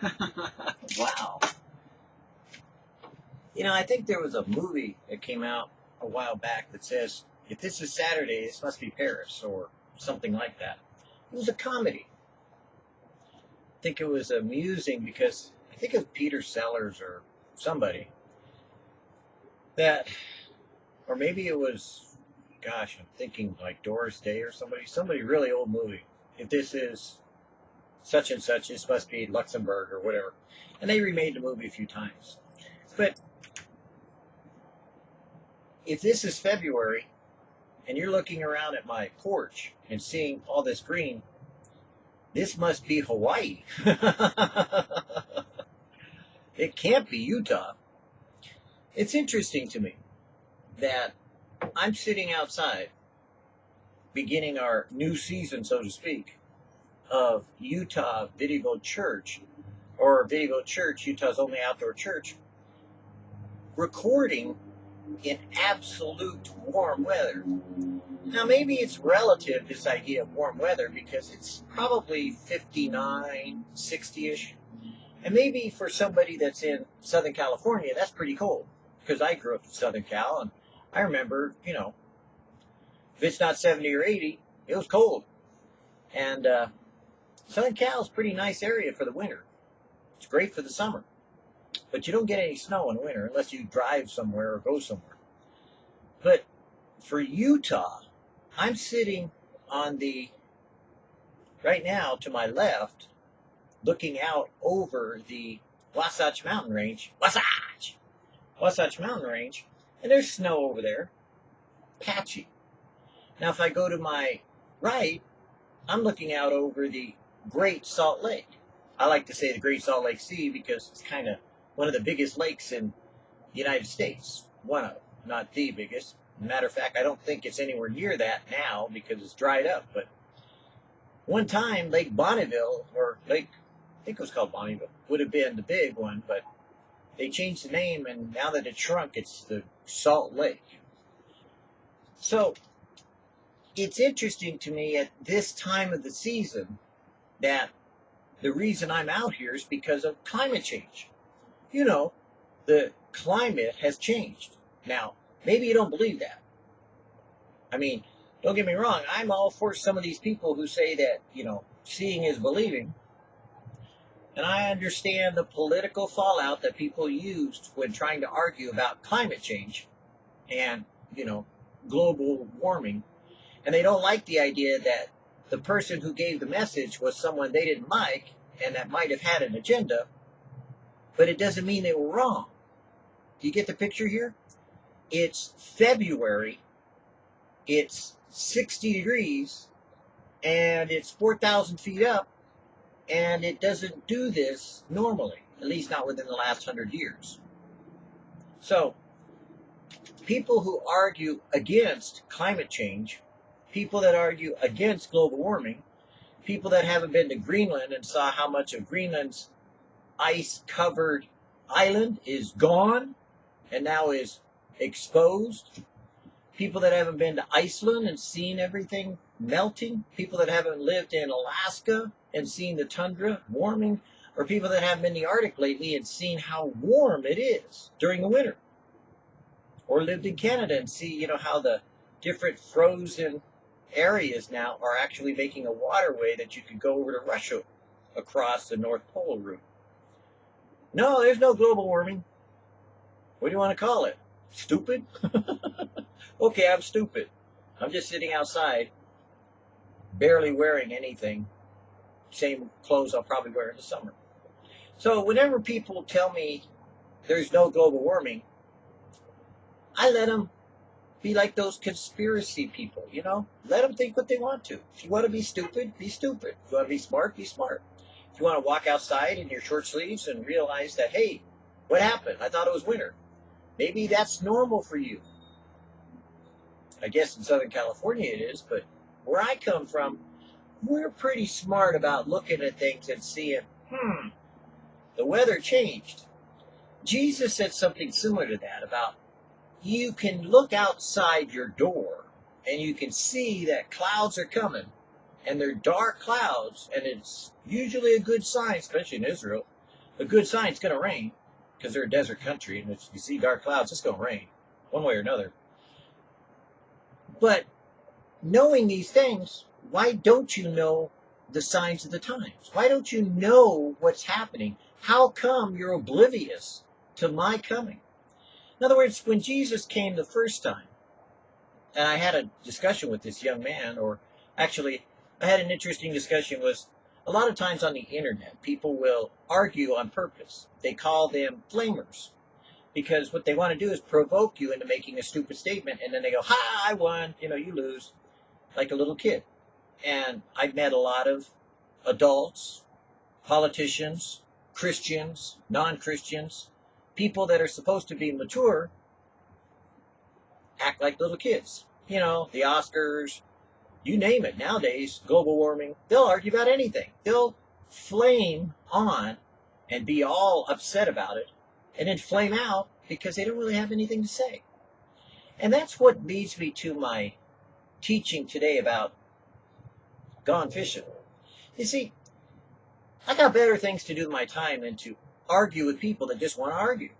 wow. You know, I think there was a movie that came out a while back that says, if this is Saturday, this must be Paris, or something like that. It was a comedy. I think it was amusing because I think it was Peter Sellers or somebody that, or maybe it was, gosh, I'm thinking like Doris Day or somebody, somebody really old movie. If this is such and such, this must be Luxembourg or whatever. And they remade the movie a few times. But if this is February and you're looking around at my porch and seeing all this green, this must be Hawaii. it can't be Utah. It's interesting to me that I'm sitting outside beginning our new season, so to speak, of Utah Video Church, or Video Church, Utah's only outdoor church, recording in absolute warm weather. Now, maybe it's relative, this idea of warm weather, because it's probably 59, 60 ish. And maybe for somebody that's in Southern California, that's pretty cold. Because I grew up in Southern Cal, and I remember, you know, if it's not 70 or 80, it was cold. And uh, Southern Cal is a pretty nice area for the winter. It's great for the summer. But you don't get any snow in winter unless you drive somewhere or go somewhere. But for Utah, I'm sitting on the, right now to my left, looking out over the Wasatch Mountain Range. Wasatch! Wasatch Mountain Range. And there's snow over there. Patchy. Now, if I go to my right, I'm looking out over the Great Salt Lake. I like to say the Great Salt Lake Sea because it's kind of one of the biggest lakes in the United States. One of not the biggest. Matter of fact, I don't think it's anywhere near that now because it's dried up. But one time, Lake Bonneville, or Lake, I think it was called Bonneville, would have been the big one, but they changed the name, and now that it's shrunk, it's the Salt Lake. So it's interesting to me at this time of the season that the reason I'm out here is because of climate change. You know, the climate has changed. Now, maybe you don't believe that. I mean, don't get me wrong, I'm all for some of these people who say that, you know, seeing is believing. And I understand the political fallout that people used when trying to argue about climate change and, you know, global warming. And they don't like the idea that the person who gave the message was someone they didn't like and that might have had an agenda, but it doesn't mean they were wrong. Do you get the picture here? It's February, it's 60 degrees, and it's 4,000 feet up, and it doesn't do this normally, at least not within the last 100 years. So, people who argue against climate change people that argue against global warming, people that haven't been to Greenland and saw how much of Greenland's ice covered island is gone and now is exposed, people that haven't been to Iceland and seen everything melting, people that haven't lived in Alaska and seen the tundra warming, or people that haven't been to the Arctic lately and seen how warm it is during the winter. Or lived in Canada and see, you know, how the different frozen areas now are actually making a waterway that you could go over to Russia across the North Pole route. No, there's no global warming. What do you want to call it? Stupid? okay, I'm stupid. I'm just sitting outside, barely wearing anything. Same clothes I'll probably wear in the summer. So whenever people tell me there's no global warming, I let them be like those conspiracy people, you know? Let them think what they want to. If you want to be stupid, be stupid. If you want to be smart, be smart. If you want to walk outside in your short sleeves and realize that, hey, what happened? I thought it was winter. Maybe that's normal for you. I guess in Southern California it is, but where I come from, we're pretty smart about looking at things and seeing, hmm, the weather changed. Jesus said something similar to that about you can look outside your door and you can see that clouds are coming and they're dark clouds and it's usually a good sign, especially in Israel, a good sign it's going to rain because they're a desert country, and if you see dark clouds, it's going to rain one way or another. But knowing these things, why don't you know the signs of the times? Why don't you know what's happening? How come you're oblivious to my coming? In other words, when Jesus came the first time, and I had a discussion with this young man, or actually, I had an interesting discussion was a lot of times on the internet, people will argue on purpose. They call them flamers because what they want to do is provoke you into making a stupid statement, and then they go, "Ha, I won," you know, you lose, like a little kid. And I've met a lot of adults, politicians, Christians, non-Christians, people that are supposed to be mature, act like little kids. You know, the Oscars, you name it. Nowadays, global warming, they'll argue about anything. They'll flame on and be all upset about it and then flame out because they don't really have anything to say. And that's what leads me to my teaching today about gone fishing. You see, I got better things to do with my time than to argue with people that just want to argue.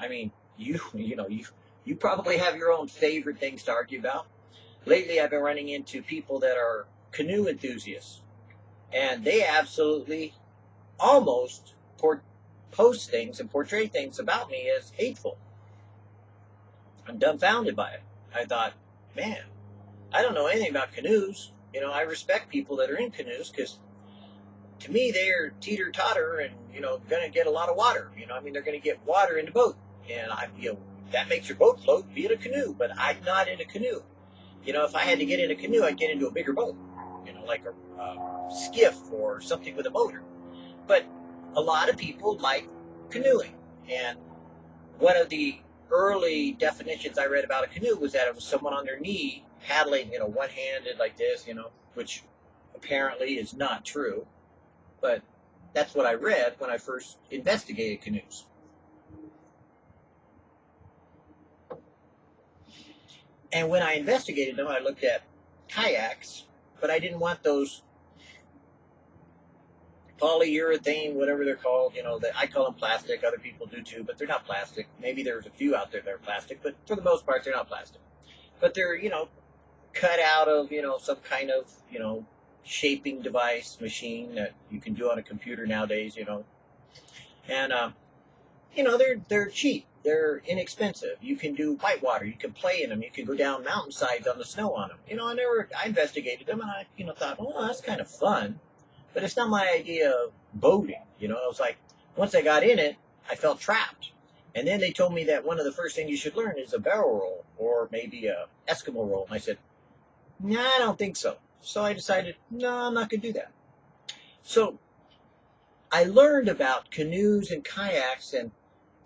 I mean, you you know, you you probably have your own favorite things to argue about. Lately I've been running into people that are canoe enthusiasts. And they absolutely almost post things and portray things about me as hateful. I'm dumbfounded by it. I thought, man, I don't know anything about canoes. You know, I respect people that are in canoes because to me they're teeter totter and you know going to get a lot of water. You know, I mean they're going to get water in the boat, and I you know that makes your boat float. Be it a canoe, but I'm not in a canoe. You know, if I had to get in a canoe, I'd get into a bigger boat. You know, like a uh, skiff or something with a motor. But a lot of people like canoeing, and one of the early definitions I read about a canoe was that it was someone on their knee paddling, you know, one-handed like this, you know, which apparently is not true. But that's what I read when I first investigated canoes. And when I investigated them, I looked at kayaks, but I didn't want those polyurethane, whatever they're called. You know, that I call them plastic. Other people do too, but they're not plastic. Maybe there's a few out there that are plastic, but for the most part, they're not plastic. But they're, you know, cut out of, you know, some kind of, you know, shaping device machine that you can do on a computer nowadays, you know. And, um, you know, they're, they're cheap. They're inexpensive. You can do whitewater. You can play in them. You can go down mountainsides on the snow on them. You know, I never, I investigated them and I, you know, thought, oh, that's kind of fun. But it's not my idea of boating. You know, I was like, once I got in it, I felt trapped. And then they told me that one of the first things you should learn is a barrel roll or maybe a Eskimo roll. And I said, nah, I don't think so. So I decided, no, I'm not going to do that. So I learned about canoes and kayaks and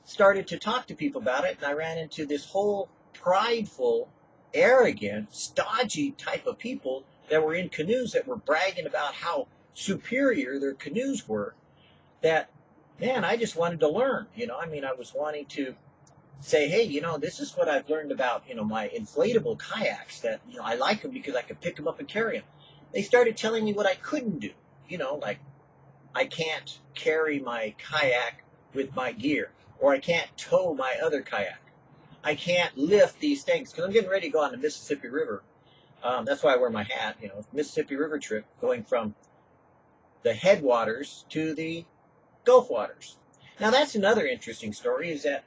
started to talk to people about it. And I ran into this whole prideful, arrogant, stodgy type of people that were in canoes that were bragging about how superior their canoes were that man i just wanted to learn you know i mean i was wanting to say hey you know this is what i've learned about you know my inflatable kayaks that you know i like them because i can pick them up and carry them they started telling me what i couldn't do you know like i can't carry my kayak with my gear or i can't tow my other kayak. I can't lift these things because i'm getting ready to go on the mississippi river. Um, that's why i wear my hat you know mississippi river trip going from the headwaters to the Gulf waters. Now that's another interesting story is that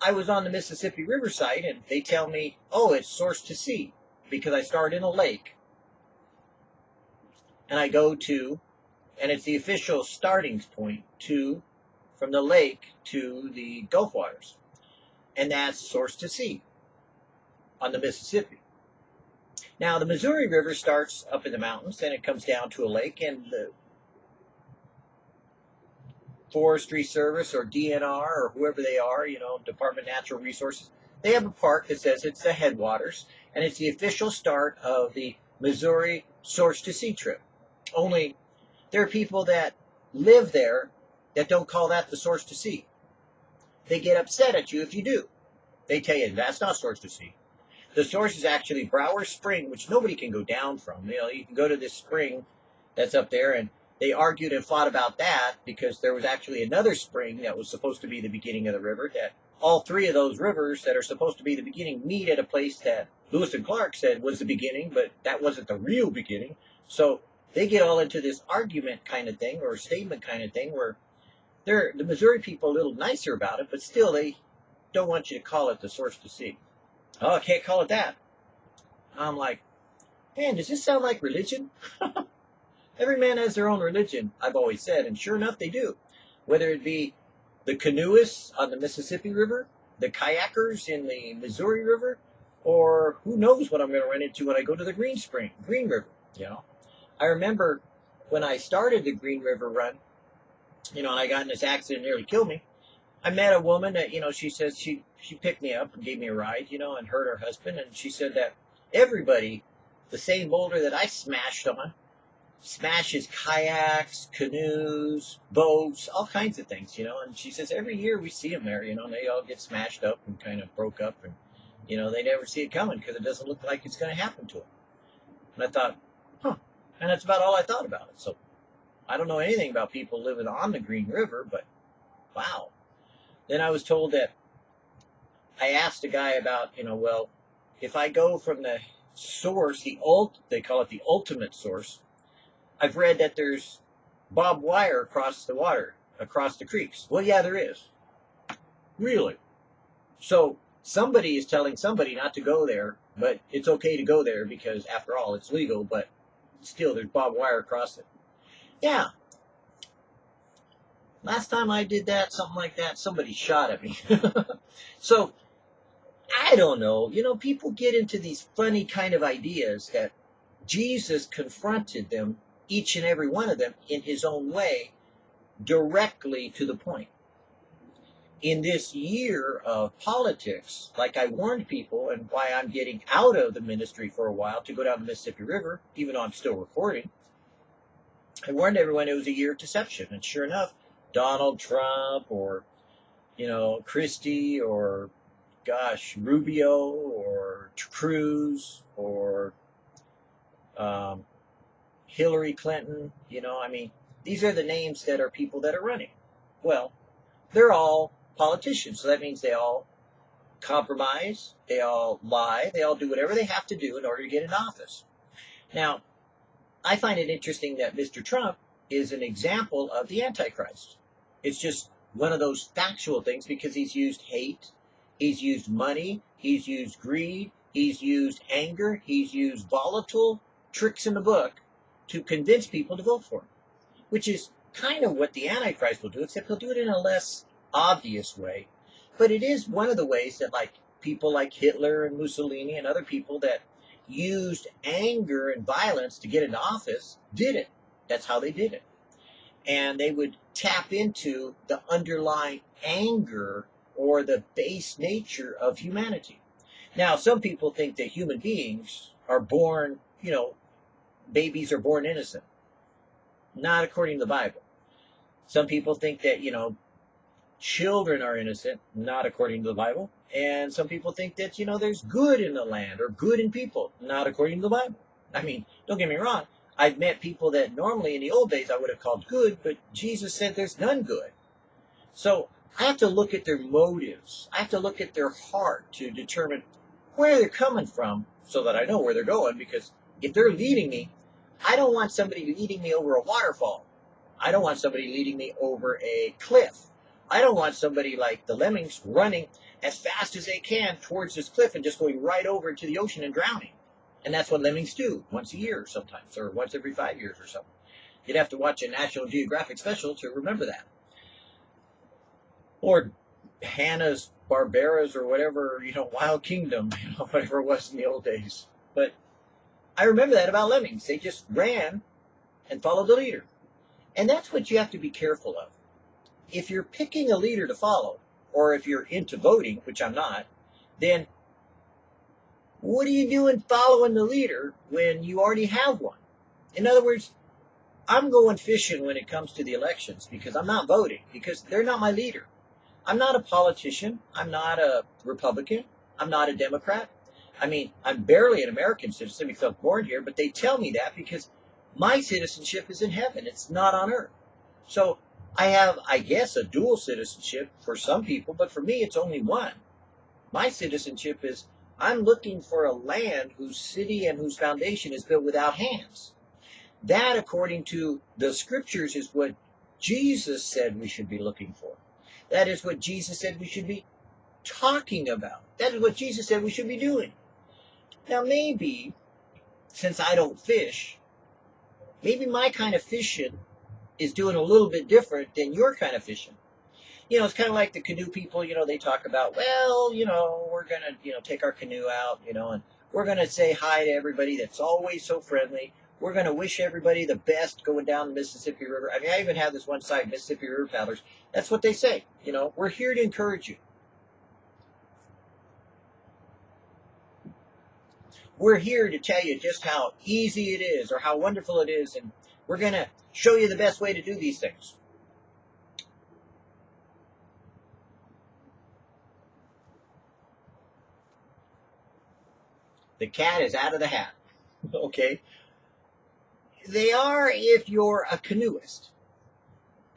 I was on the Mississippi River site and they tell me, oh, it's source to sea because I start in a lake. And I go to, and it's the official starting point to, from the lake to the Gulf waters. And that's source to sea on the Mississippi. Now, the Missouri River starts up in the mountains, and it comes down to a lake, and the Forestry Service or DNR or whoever they are, you know, Department of Natural Resources, they have a park that says it's the headwaters and it's the official start of the Missouri Source to Sea trip. Only there are people that live there that don't call that the source to sea. They get upset at you if you do. They tell you that's not source to sea. The source is actually Brower Spring, which nobody can go down from. You know, you can go to this spring that's up there and they argued and fought about that because there was actually another spring that was supposed to be the beginning of the river that all three of those rivers that are supposed to be the beginning meet at a place that Lewis and Clark said was the beginning, but that wasn't the real beginning. So they get all into this argument kind of thing or statement kind of thing where they're the Missouri people a little nicer about it, but still they don't want you to call it the source to sea. Oh, I can't call it that. I'm like, man, does this sound like religion? Every man has their own religion, I've always said, and sure enough, they do. Whether it be the canoeists on the Mississippi River, the kayakers in the Missouri River, or who knows what I'm going to run into when I go to the Green Spring, Green River. You know, I remember when I started the Green River run, you know, and I got in this accident, nearly killed me. I met a woman that, you know, she says she she picked me up and gave me a ride, you know, and hurt her husband, and she said that everybody, the same boulder that I smashed on, smashes kayaks, canoes, boats, all kinds of things, you know. And she says every year we see them there, you know, and they all get smashed up and kind of broke up, and you know they never see it coming because it doesn't look like it's going to happen to them. And I thought, huh, and that's about all I thought about it. So I don't know anything about people living on the Green River, but wow. Then I was told that I asked a guy about, you know, well, if I go from the source, the ult, they call it the ultimate source, I've read that there's barbed wire across the water, across the creeks. Well, yeah, there is. Really? So somebody is telling somebody not to go there, but it's okay to go there because, after all, it's legal, but still there's barbed wire across it. Yeah. Last time I did that, something like that, somebody shot at me. so, I don't know. You know, people get into these funny kind of ideas that Jesus confronted them each and every one of them in his own way, directly to the point. In this year of politics, like I warned people, and why I'm getting out of the ministry for a while to go down the Mississippi River, even though I'm still recording, I warned everyone it was a year of deception. And sure enough, Donald Trump or, you know, Christie or, gosh, Rubio or Cruz or um, Hillary Clinton, you know, I mean, these are the names that are people that are running. Well, they're all politicians, so that means they all compromise, they all lie, they all do whatever they have to do in order to get in office. Now, I find it interesting that Mr. Trump is an example of the Antichrist. It's just one of those factual things because he's used hate, he's used money, he's used greed, he's used anger, he's used volatile tricks in the book to convince people to vote for him, which is kind of what the Antichrist will do, except he'll do it in a less obvious way. But it is one of the ways that, like, people like Hitler and Mussolini and other people that used anger and violence to get into office did it. That's how they did it. And they would tap into the underlying anger or the base nature of humanity. Now, some people think that human beings are born, you know, babies are born innocent. Not according to the Bible. Some people think that, you know, children are innocent, not according to the Bible. And some people think that, you know, there's good in the land or good in people, not according to the Bible. I mean, don't get me wrong. I've met people that normally in the old days I would have called good, but Jesus said there's none good. So I have to look at their motives. I have to look at their heart to determine where they're coming from so that I know where they're going because if they're leading me, I don't want somebody leading me over a waterfall. I don't want somebody leading me over a cliff. I don't want somebody like the lemmings running as fast as they can towards this cliff and just going right over into the ocean and drowning. And that's what lemmings do once a year sometimes, or once every five years or something. You'd have to watch a National Geographic special to remember that. Or Hanna's Barberas or whatever, you know, Wild Kingdom, you know, whatever it was in the old days. But I remember that about lemmings. They just ran and followed the leader. And that's what you have to be careful of. If you're picking a leader to follow, or if you're into voting, which I'm not, then what are you doing following the leader when you already have one? In other words, I'm going fishing when it comes to the elections because I'm not voting, because they're not my leader. I'm not a politician. I'm not a Republican. I'm not a Democrat. I mean, I'm barely an American citizen because I born here, but they tell me that because My citizenship is in heaven. It's not on earth. So I have, I guess, a dual citizenship for some people, but for me, it's only one. My citizenship is I'm looking for a land whose city and whose foundation is built without hands. That, according to the scriptures, is what Jesus said we should be looking for. That is what Jesus said we should be talking about. That is what Jesus said we should be doing. Now, maybe, since I don't fish, maybe my kind of fishing is doing a little bit different than your kind of fishing. You know, it's kind of like the canoe people, you know, they talk about, well, you know, we're going to, you know, take our canoe out, you know, and we're going to say hi to everybody that's always so friendly. We're going to wish everybody the best going down the Mississippi River. I mean, I even have this one side, Mississippi River Paddlers. That's what they say. You know, we're here to encourage you. We're here to tell you just how easy it is or how wonderful it is, and we're going to show you the best way to do these things. The cat is out of the hat. okay? They are if you're a canoeist.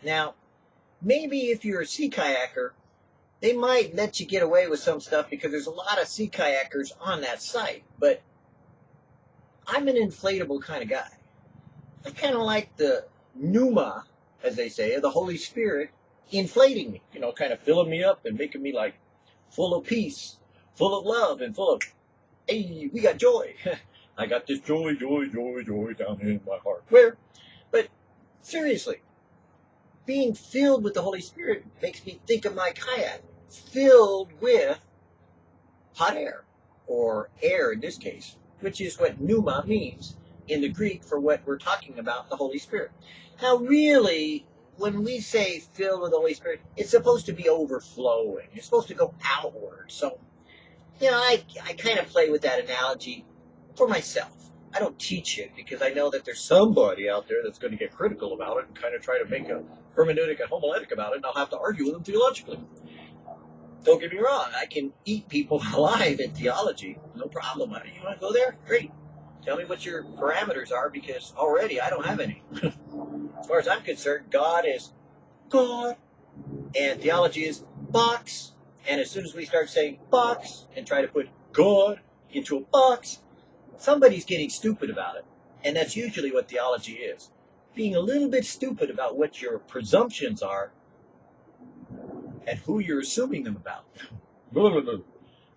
Now, maybe if you're a sea kayaker, they might let you get away with some stuff because there's a lot of sea kayakers on that site. But I'm an inflatable kind of guy. I kind of like the pneuma, as they say, of the Holy Spirit inflating me, you know, kind of filling me up and making me like full of peace, full of love, and full of, hey, we got joy. I got this joy, joy, joy, joy down in my heart. Where? But seriously, being filled with the Holy Spirit makes me think of my kayak filled with hot air, or air in this case, which is what pneuma means in the Greek for what we're talking about, the Holy Spirit. Now, really, when we say filled with the Holy Spirit, it's supposed to be overflowing. It's supposed to go outward. So, you know, I, I kind of play with that analogy for myself. I don't teach it because I know that there's somebody out there that's going to get critical about it and kind of try to make a hermeneutic and homiletic about it, and I'll have to argue with them theologically. Don't get me wrong, I can eat people alive in theology, no problem. You want to go there? Great. Tell me what your parameters are because already I don't have any. as far as I'm concerned, God is God, and theology is box. And as soon as we start saying box and try to put God into a box, somebody's getting stupid about it. And that's usually what theology is being a little bit stupid about what your presumptions are and who you're assuming them about.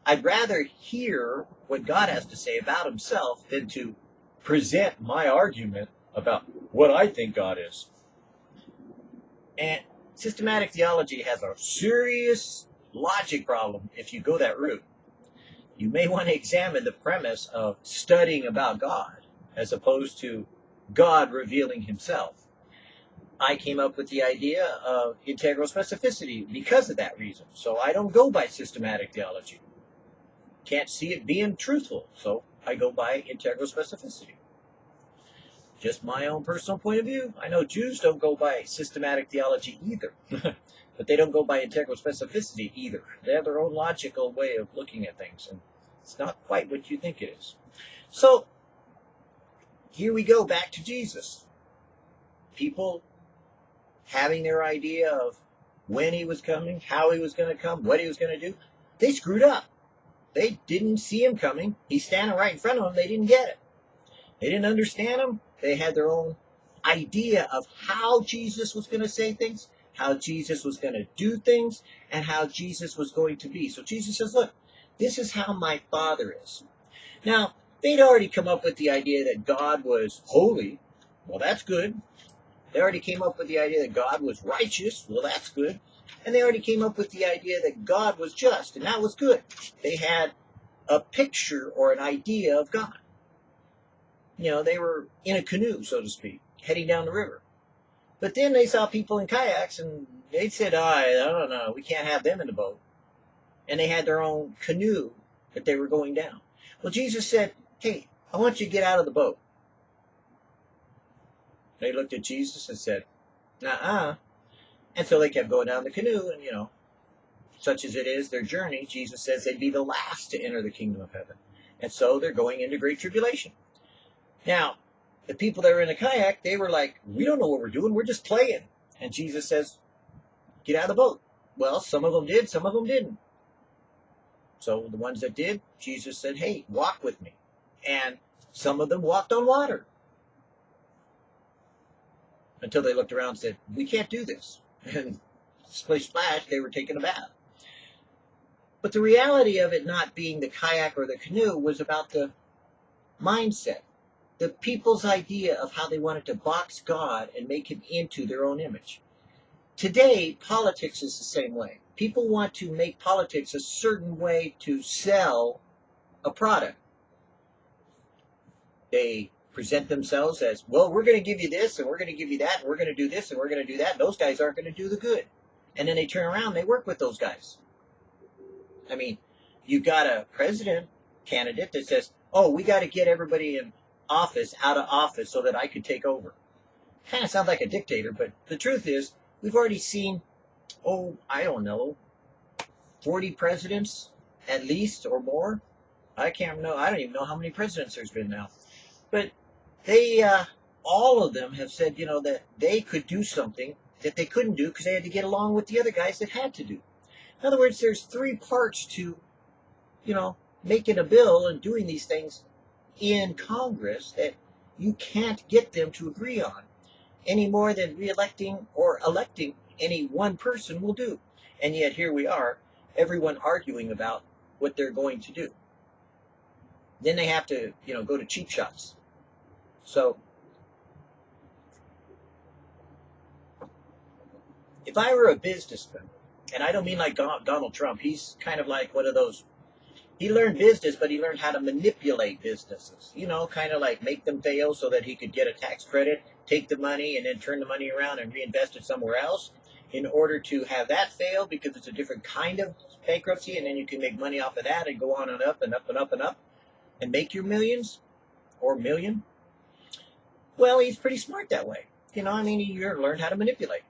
I'd rather hear what God has to say about himself than to present my argument about what I think God is. And systematic theology has a serious logic problem if you go that route. You may want to examine the premise of studying about God as opposed to God revealing himself. I came up with the idea of integral specificity because of that reason. So I don't go by systematic theology. Can't see it being truthful, so I go by integral specificity. Just my own personal point of view. I know Jews don't go by systematic theology either, but they don't go by integral specificity either. They have their own logical way of looking at things, and it's not quite what you think it is. So here we go back to Jesus. People having their idea of when he was coming, how he was going to come, what he was going to do, they screwed up. They didn't see him coming. He's standing right in front of them. They didn't get it. They didn't understand him. They had their own idea of how Jesus was going to say things, how Jesus was going to do things, and how Jesus was going to be. So Jesus says, look, this is how my Father is. Now, they'd already come up with the idea that God was holy. Well, that's good. They already came up with the idea that God was righteous. Well, that's good. And they already came up with the idea that God was just, and that was good. They had a picture or an idea of God. You know, they were in a canoe, so to speak, heading down the river. But then they saw people in kayaks, and they said, oh, I don't know, we can't have them in the boat. And they had their own canoe that they were going down. Well, Jesus said, hey, I want you to get out of the boat. They looked at Jesus and said, "Uh-uh." And so they kept going down the canoe, and you know, such as it is their journey, Jesus says they'd be the last to enter the kingdom of heaven. And so they're going into great tribulation. Now, the people that were in the kayak, they were like, we don't know what we're doing. We're just playing. And Jesus says, get out of the boat. Well, some of them did, some of them didn't. So the ones that did, Jesus said, hey, walk with me. And some of them walked on water. Until they looked around and said, we can't do this. And splish splash, they were taking a bath. But the reality of it not being the kayak or the canoe was about the mindset the people's idea of how they wanted to box God and make him into their own image. Today, politics is the same way. People want to make politics a certain way to sell a product. They present themselves as, well, we're going to give you this and we're going to give you that and we're going to do this and we're going to do that. Those guys aren't going to do the good. And then they turn around, they work with those guys. I mean, you've got a president candidate that says, oh, we got to get everybody in office out of office so that I could take over. Kind of sounds like a dictator, but the truth is, we've already seen, oh, I don't know, 40 presidents at least or more. I can't know. I don't even know how many presidents there's been now. But they, uh, all of them have said, you know, that they could do something that they couldn't do because they had to get along with the other guys that had to do. In other words, there's three parts to, you know, making a bill and doing these things in Congress that you can't get them to agree on any more than reelecting or electing any one person will do. And yet here we are, everyone arguing about what they're going to do. Then they have to, you know, go to cheap shots. So if I were a businessman, and I don't mean like Donald Trump, he's kind of like one of those he learned business, but he learned how to manipulate businesses. You know, kind of like make them fail so that he could get a tax credit, take the money, and then turn the money around and reinvest it somewhere else in order to have that fail because it's a different kind of bankruptcy, and then you can make money off of that and go on and up and up and up and up and make your millions or million. Well, he's pretty smart that way. You know, I mean, he learned how to manipulate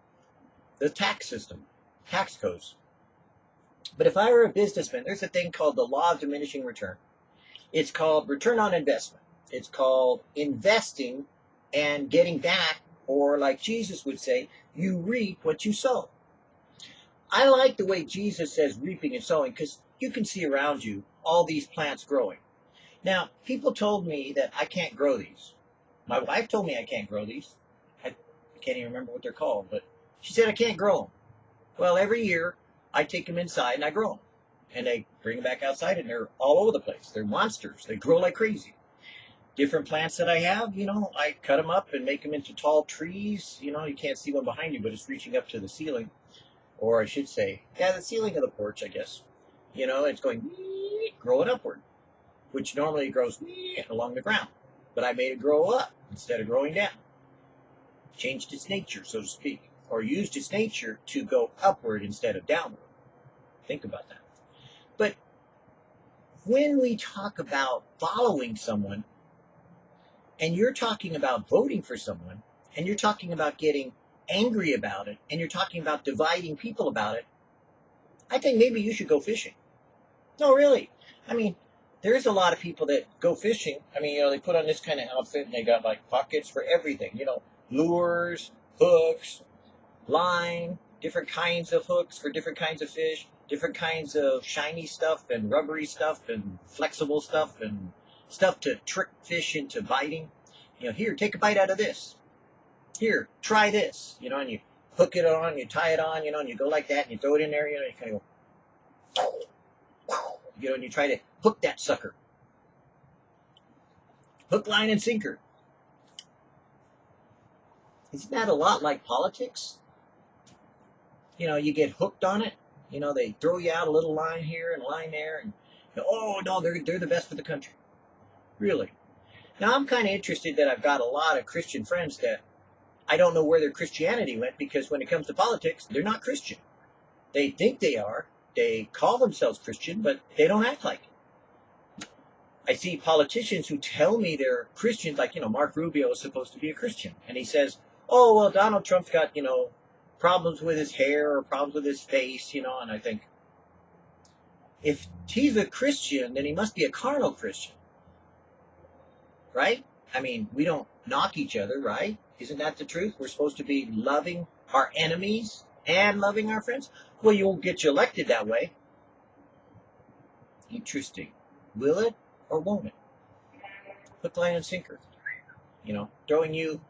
the tax system, tax codes. But if I were a businessman, there's a thing called the law of diminishing return. It's called return on investment. It's called investing and getting back, or like Jesus would say, you reap what you sow. I like the way Jesus says reaping and sowing because you can see around you all these plants growing. Now, people told me that I can't grow these. My wife told me I can't grow these. I can't even remember what they're called, but she said I can't grow them. Well, every year I take them inside and I grow them. And they bring them back outside and they're all over the place. They're monsters. They grow like crazy. Different plants that I have, you know, I cut them up and make them into tall trees. You know, you can't see one behind you, but it's reaching up to the ceiling. Or I should say, yeah, the ceiling of the porch, I guess. You know, it's going growing upward, which normally grows along the ground. But I made it grow up instead of growing down. Changed its nature, so to speak or used its nature to go upward instead of downward. Think about that. But when we talk about following someone, and you're talking about voting for someone, and you're talking about getting angry about it, and you're talking about dividing people about it, I think maybe you should go fishing. No, really. I mean, there's a lot of people that go fishing. I mean, you know, they put on this kind of outfit and they got like pockets for everything, you know, lures, hooks, line, different kinds of hooks for different kinds of fish, different kinds of shiny stuff and rubbery stuff and flexible stuff and stuff to trick fish into biting. You know, here, take a bite out of this. Here, try this. You know, and you hook it on, you tie it on, you know, and you go like that and you throw it in there, you know, you kind of go, you know, and you try to hook that sucker. Hook, line, and sinker. Isn't that a lot like politics? you know, you get hooked on it. You know, they throw you out a little line here and line there, and oh no, they're they're the best for the country. Really. Now I'm kind of interested that I've got a lot of Christian friends that I don't know where their Christianity went because when it comes to politics, they're not Christian. They think they are. They call themselves Christian, but they don't act like it. I see politicians who tell me they're Christians, like, you know, Mark Rubio is supposed to be a Christian. And he says, oh, well, Donald Trump's got, you know, problems with his hair or problems with his face, you know, and I think if he's a Christian, then he must be a carnal Christian. Right? I mean, we don't knock each other, right? Isn't that the truth? We're supposed to be loving our enemies and loving our friends. Well, you won't get you elected that way. Interesting. Will it or won't it? Hook, line, and sinker. You know, throwing you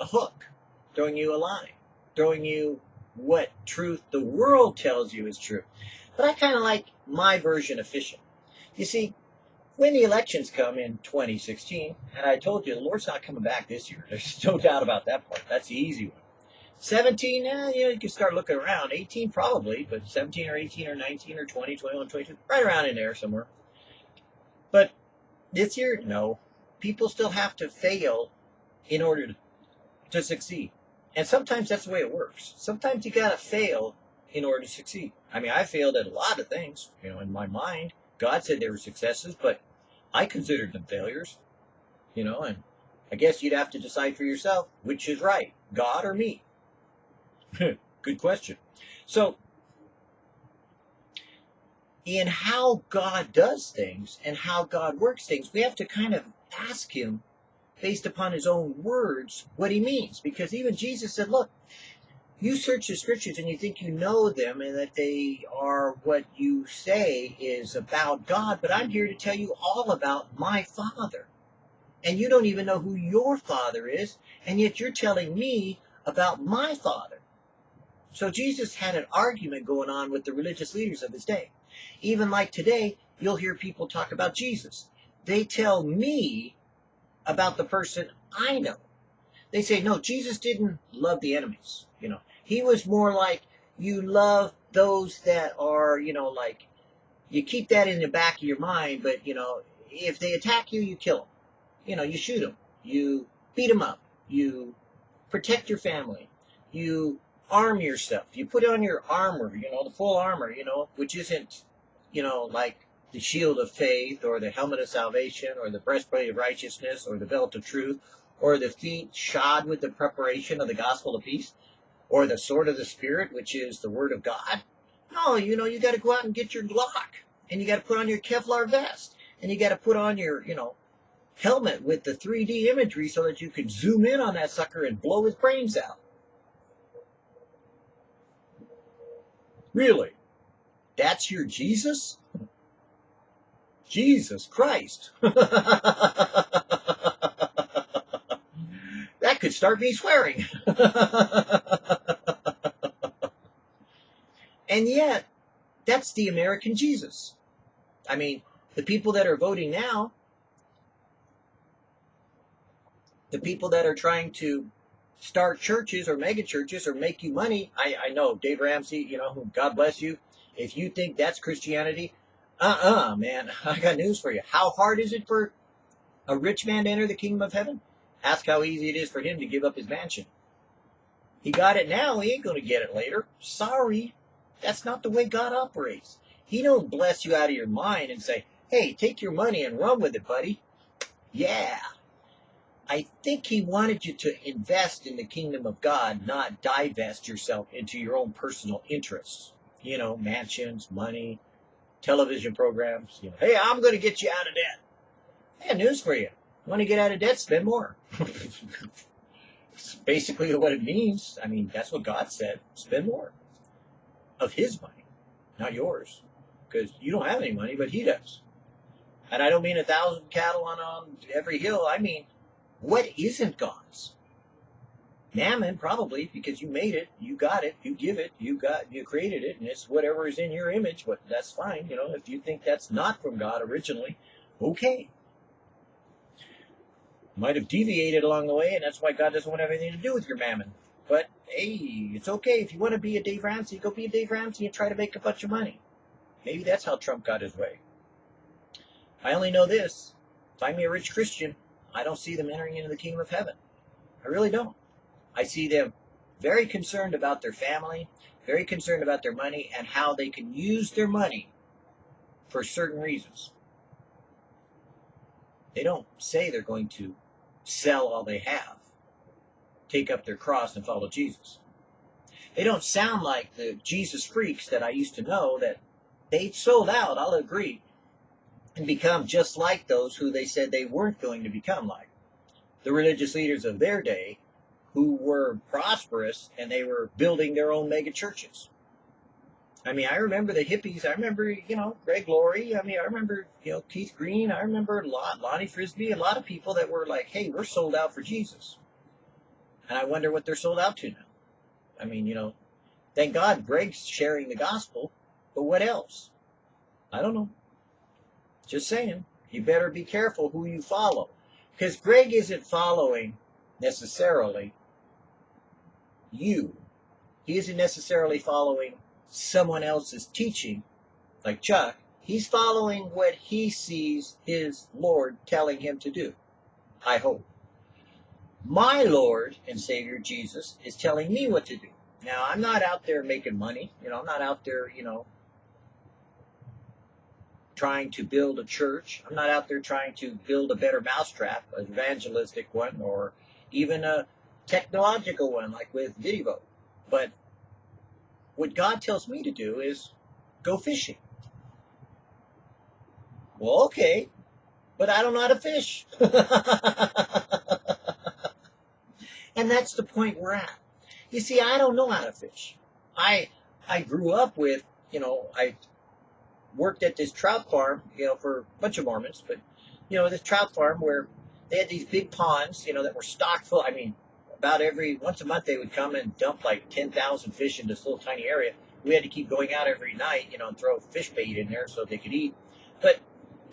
a hook, throwing you a line, throwing you what truth the world tells you is true. But I kind of like my version of fishing. You see, when the elections come in 2016, and I told you the Lord's not coming back this year. There's no doubt about that part. That's the easy one. 17, eh, you, know, you can start looking around. 18 probably, but 17 or 18 or 19 or 20, 21, 22, right around in there somewhere. But this year, no. People still have to fail in order to, to succeed. And sometimes that's the way it works. Sometimes you gotta fail in order to succeed. I mean, I failed at a lot of things, you know, in my mind. God said they were successes, but I considered them failures, you know, and I guess you'd have to decide for yourself which is right, God or me. Good question. So, in how God does things and how God works things, we have to kind of ask Him, based upon His own words, what He means. Because even Jesus said, Look, you search the scriptures and you think you know them and that they are what you say is about God, but I'm here to tell you all about my Father. And you don't even know who your Father is, and yet you're telling me about my Father. So Jesus had an argument going on with the religious leaders of his day. Even like today, you'll hear people talk about Jesus. They tell me about the person I know. They say, no, Jesus didn't love the enemies. You know, he was more like you love those that are, you know, like you keep that in the back of your mind, but you know, if they attack you, you kill them. You know, you shoot them, you beat them up, you protect your family, you arm yourself, you put on your armor, you know, the full armor, you know, which isn't, you know, like the shield of faith or the helmet of salvation or the breastplate of righteousness or the belt of truth or the feet shod with the preparation of the gospel of peace or the sword of the Spirit, which is the Word of God. No, you know, you got to go out and get your Glock, and you got to put on your Kevlar vest, and you got to put on your, you know, helmet with the 3D imagery so that you can zoom in on that sucker and blow his brains out. Really? That's your Jesus? Jesus Christ. that could start me swearing. and yet, that's the American Jesus. I mean, the people that are voting now, the people that are trying to start churches or mega churches or make you money, I, I know Dave Ramsey, you know, God bless you. If you think that's Christianity, uh-uh, man, I got news for you. How hard is it for a rich man to enter the kingdom of heaven? Ask how easy it is for him to give up his mansion. He got it now, he ain't going to get it later. Sorry. That's not the way God operates. He don't bless you out of your mind and say, hey, take your money and run with it, buddy. Yeah. I think he wanted you to invest in the kingdom of God, not divest yourself into your own personal interests. You know, mansions, money, television programs. You know, hey, I'm going to get you out of debt. Have news for you. You want to get out of debt? Spend more. it's basically what it means. I mean, that's what God said. Spend more of His money, not yours, because you don't have any money, but He does. And I don't mean a thousand cattle on, on every hill. I mean, what isn't God's? Mammon, probably, because you made it, you got it, you give it, you got, you created it, and it's whatever is in your image. But that's fine, you know. If you think that's not from God originally, okay might have deviated along the way, and that's why God doesn't want anything to do with your mammon. But hey, it's okay if you want to be a Dave Ramsey, go be a Dave Ramsey and try to make a bunch of money. Maybe that's how Trump got his way. I only know this: find me a rich Christian, I don't see them entering into the kingdom of heaven. I really don't. I see them very concerned about their family, very concerned about their money, and how they can use their money for certain reasons. They don't say they're going to sell all they have, take up their cross and follow Jesus. They don't sound like the Jesus freaks that I used to know that they sold out, I'll agree, and become just like those who they said they weren't going to become like. the religious leaders of their day who were prosperous and they were building their own mega churches. I mean, I remember the hippies. I remember, you know, Greg Laurie. I mean, I remember, you know, Keith Green. I remember a lot, Lonnie Frisbee, a lot of people that were like, hey, we're sold out for Jesus. And I wonder what they're sold out to now. I mean, you know, thank God Greg's sharing the gospel, but what else? I don't know. Just saying. You better be careful who you follow. Because Greg isn't following necessarily you. He isn't necessarily following someone else's teaching, like Chuck. He's following what he sees his Lord telling him to do. I hope. My Lord and Savior Jesus is telling me what to do. Now, I'm not out there making money. You know, I'm not out there, you know, trying to build a church. I'm not out there trying to build a better mousetrap, an evangelistic one, or even a technological one like with Vidivo. But what God tells me to do is go fishing. Well, okay, but I don't know how to fish. and that's the point we're at. You see, I don't know how to fish. I I grew up with, you know, I worked at this trout farm, you know, for a bunch of Mormons, but you know, this trout farm where they had these big ponds, you know, that were stocked full. I mean, about every once a month they would come and dump like 10,000 fish in this little tiny area. We had to keep going out every night, you know, and throw fish bait in there so they could eat. But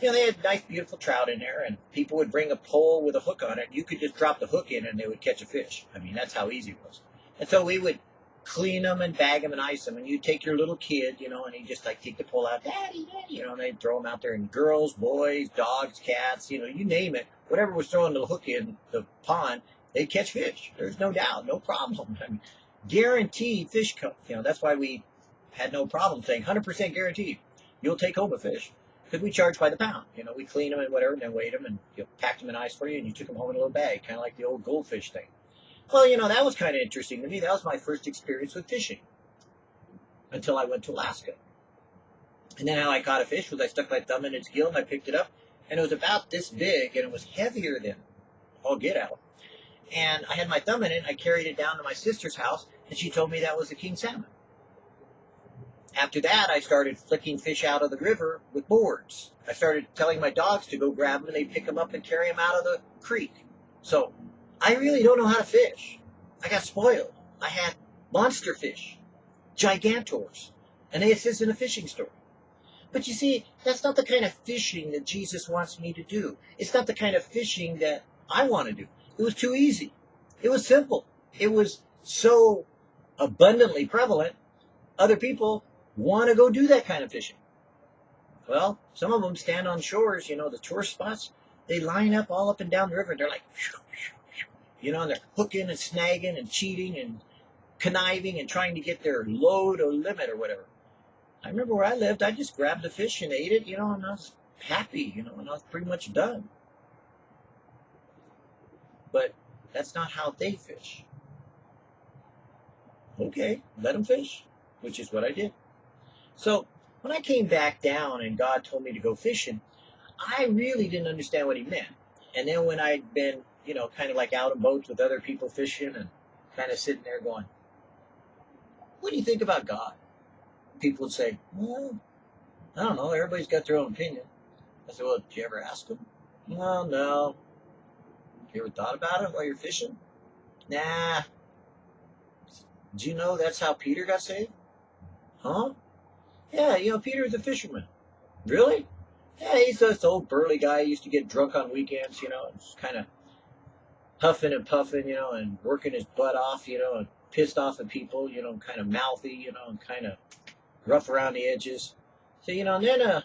you know, they had nice, beautiful trout in there, and people would bring a pole with a hook on it. You could just drop the hook in, and they would catch a fish. I mean, that's how easy it was. And so we would clean them and bag them and ice them. And you take your little kid, you know, and he just like take the pole out, daddy, daddy, you know, and they'd throw them out there. And girls, boys, dogs, cats, you know, you name it, whatever was throwing the hook in the pond, they'd catch fish. There's no doubt, no problem. I mean, guaranteed fish come. You know, that's why we had no problem saying 100% guaranteed. You'll take home a fish because we charge by the pound. You know, we clean them and whatever, and then weigh them and you know, packed them in ice for you, and you took them home in a little bag, kind of like the old goldfish thing. Well, you know, that was kind of interesting to me. That was my first experience with fishing until I went to Alaska. And then how I caught a fish was I stuck my thumb in its gill and I picked it up, and it was about this big, and it was heavier than all get out. And I had my thumb in it, I carried it down to my sister's house, and she told me that was a king salmon. After that, I started flicking fish out of the river with boards. I started telling my dogs to go grab them, and they'd pick them up and carry them out of the creek. So I really don't know how to fish. I got spoiled. I had monster fish, gigantors, and assist in a fishing story. But you see, that's not the kind of fishing that Jesus wants me to do. It's not the kind of fishing that I want to do. It was too easy. It was simple. It was so abundantly prevalent. Other people want to go do that kind of fishing. Well, some of them stand on shores, you know, the tourist spots. They line up all up and down the river. And they're like, you know, and they're hooking and snagging and cheating and conniving and trying to get their load or limit or whatever. I remember where I lived, I just grabbed the fish and ate it, you know, and I was happy, you know, and I was pretty much done. But that's not how they fish. Okay, let them fish, which is what I did. So when I came back down and God told me to go fishing, I really didn't understand what he meant. And then when I'd been you know, kind of like out in boats with other people fishing and kind of sitting there going, what do you think about God? People would say, well, I don't know. Everybody's got their own opinion. I said, well, did you ever ask them? Well, no. You ever thought about it while you're fishing? Nah. Do you know that's how Peter got saved? Huh? Yeah, you know, Peter's a fisherman. Really? Yeah, he's this old burly guy. He used to get drunk on weekends, you know, and kind of huffing and puffing, you know, and working his butt off, you know, and pissed off at people, you know, kind of mouthy, you know, and kind of rough around the edges. So, you know, and then uh,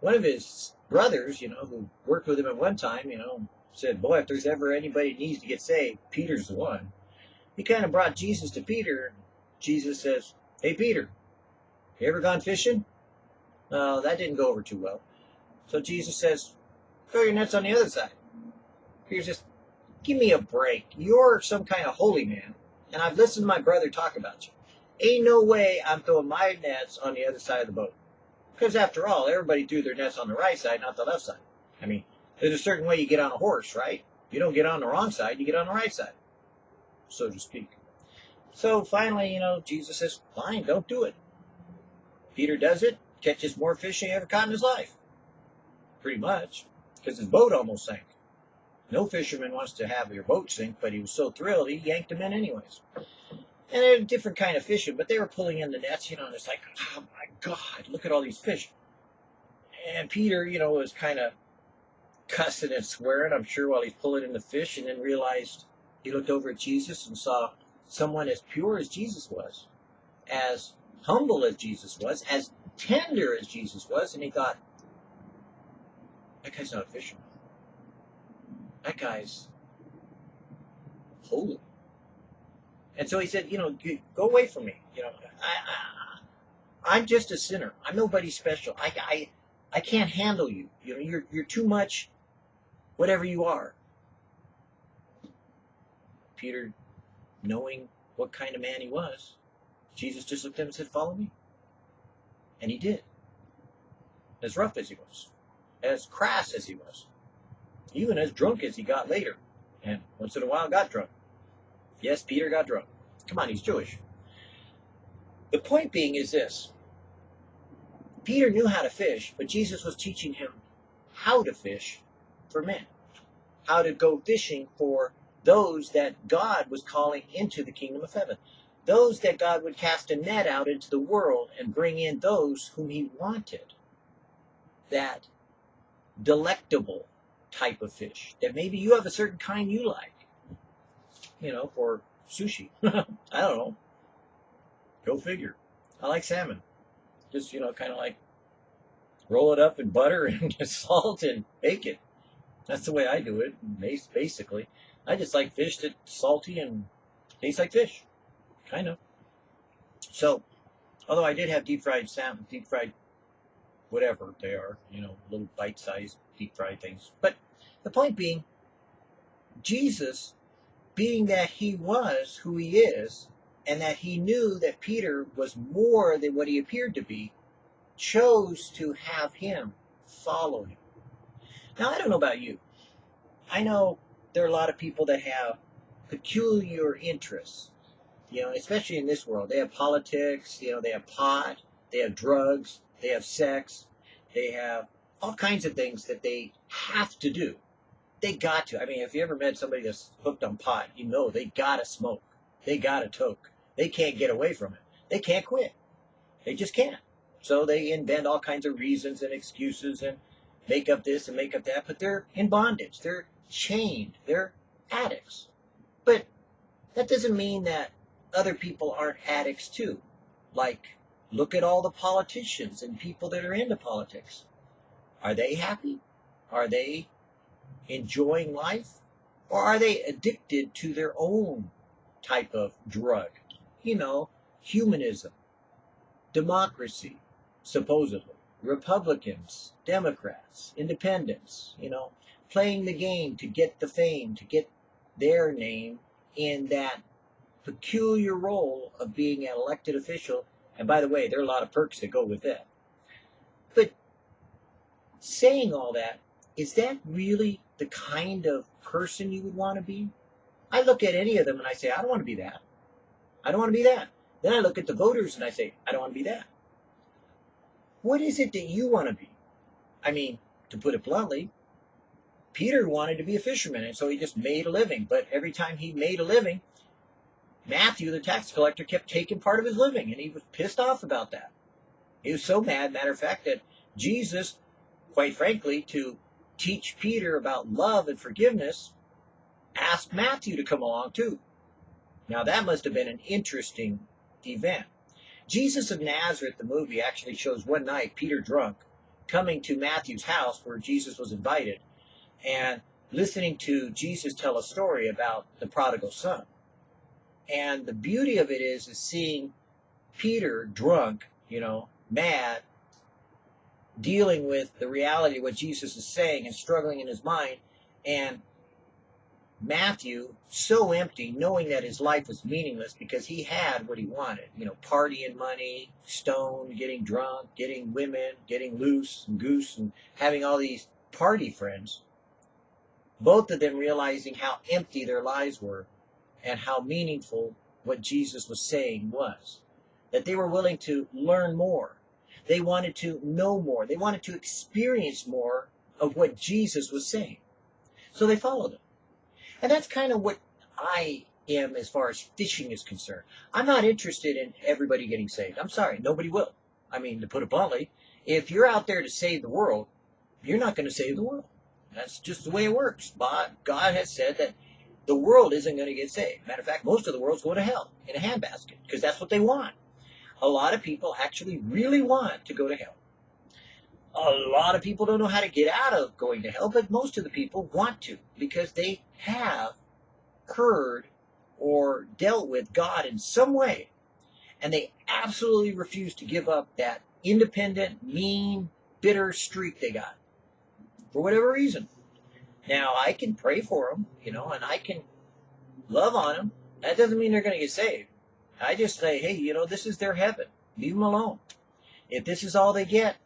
one of his brothers, you know, who worked with him at one time, you know, said, boy, if there's ever anybody needs to get saved, Peter's the one. He kind of brought Jesus to Peter. Jesus says, hey, Peter, you ever gone fishing? No, that didn't go over too well. So Jesus says, throw your nets on the other side. Peter says, Give me a break. You're some kind of holy man, and I've listened to my brother talk about you. Ain't no way I'm throwing my nets on the other side of the boat. Because after all, everybody threw their nets on the right side, not the left side. I mean, there's a certain way you get on a horse, right? You don't get on the wrong side, you get on the right side, so to speak. So finally, you know, Jesus says, fine, don't do it. Peter does it, catches more fish than he ever caught in his life. Pretty much, because his boat almost sank. No fisherman wants to have your boat sink, but he was so thrilled, he yanked them in anyways. And they're a different kind of fishing, but they were pulling in the nets, you know, and it's like, oh my God, look at all these fish. And Peter, you know, was kind of cussing and swearing, I'm sure, while he's pulling in the fish, and then realized he looked over at Jesus and saw someone as pure as Jesus was, as humble as Jesus was, as tender as Jesus was, and he thought, that guy's not a fisherman. That guy's holy. And so he said, you know, go away from me. You know, I, I, am just a sinner. I'm nobody special. I, I, I can't handle you. You know, you're, you're too much whatever you are. Peter, knowing what kind of man he was, Jesus just looked at him and said, follow me. And he did. As rough as he was, as crass as he was, even as drunk as he got later, and once in a while got drunk. Yes, Peter got drunk. Come on, he's Jewish. The point being is this Peter knew how to fish, but Jesus was teaching him how to fish for men, how to go fishing for those that God was calling into the kingdom of heaven, those that God would cast a net out into the world and bring in those whom he wanted. That delectable type of fish that maybe you have a certain kind you like you know, for sushi. I don't know. Go figure. I like salmon. Just, you know, kind of like roll it up in butter and salt and bake it. That's the way I do it, basically. I just like fish that's salty and tastes like fish. Kind of. So, although I did have deep fried salmon, deep fried whatever they are, you know, little bite sized deep fried things. But the point being, Jesus being that he was who he is, and that he knew that Peter was more than what he appeared to be, chose to have him follow him. Now, I don't know about you. I know there are a lot of people that have peculiar interests, you know, especially in this world. They have politics, you know, they have pot, they have drugs, they have sex, they have all kinds of things that they have to do they got to. I mean, if you ever met somebody that's hooked on pot, you know they gotta smoke. They gotta toke. They can't get away from it. They can't quit. They just can't. So they invent all kinds of reasons and excuses and make up this and make up that, but they're in bondage. They're chained. They're addicts. But that doesn't mean that other people aren't addicts too. Like, look at all the politicians and people that are into politics. Are they happy? Are they enjoying life? Or are they addicted to their own type of drug? You know, humanism, democracy, supposedly, Republicans, Democrats, independents, you know, playing the game to get the fame, to get their name in that peculiar role of being an elected official. And by the way, there are a lot of perks that go with that. But saying all that, is that really the kind of person you would want to be? I look at any of them and I say, I don't want to be that. I don't want to be that. Then I look at the voters and I say, I don't want to be that. What is it that you want to be? I mean, to put it bluntly, Peter wanted to be a fisherman, and so he just made a living. But every time he made a living, Matthew, the tax collector, kept taking part of his living, and he was pissed off about that. He was so mad, matter of fact, that Jesus, quite frankly, to teach Peter about love and forgiveness, asked Matthew to come along too. Now that must have been an interesting event. Jesus of Nazareth, the movie, actually shows one night Peter drunk coming to Matthew's house where Jesus was invited and listening to Jesus tell a story about the prodigal son. And the beauty of it is, is seeing Peter drunk, you know, mad, dealing with the reality of what Jesus is saying and struggling in his mind. And Matthew, so empty, knowing that his life was meaningless because he had what he wanted, you know, partying money, stone, getting drunk, getting women, getting loose and goose, and having all these party friends. Both of them realizing how empty their lives were and how meaningful what Jesus was saying was. That they were willing to learn more. They wanted to know more. They wanted to experience more of what Jesus was saying. So they followed him. And that's kind of what I am as far as fishing is concerned. I'm not interested in everybody getting saved. I'm sorry, nobody will. I mean, to put it bluntly, if you're out there to save the world, you're not going to save the world. That's just the way it works. But God has said that the world isn't going to get saved. Matter of fact, most of the world's going to hell in a handbasket because that's what they want. A lot of people actually really want to go to hell. A lot of people don't know how to get out of going to hell, but most of the people want to because they have heard or dealt with God in some way. And they absolutely refuse to give up that independent, mean, bitter streak they got for whatever reason. Now, I can pray for them, you know, and I can love on them. That doesn't mean they're going to get saved. I just say, hey, you know, this is their heaven. Leave them alone. If this is all they get,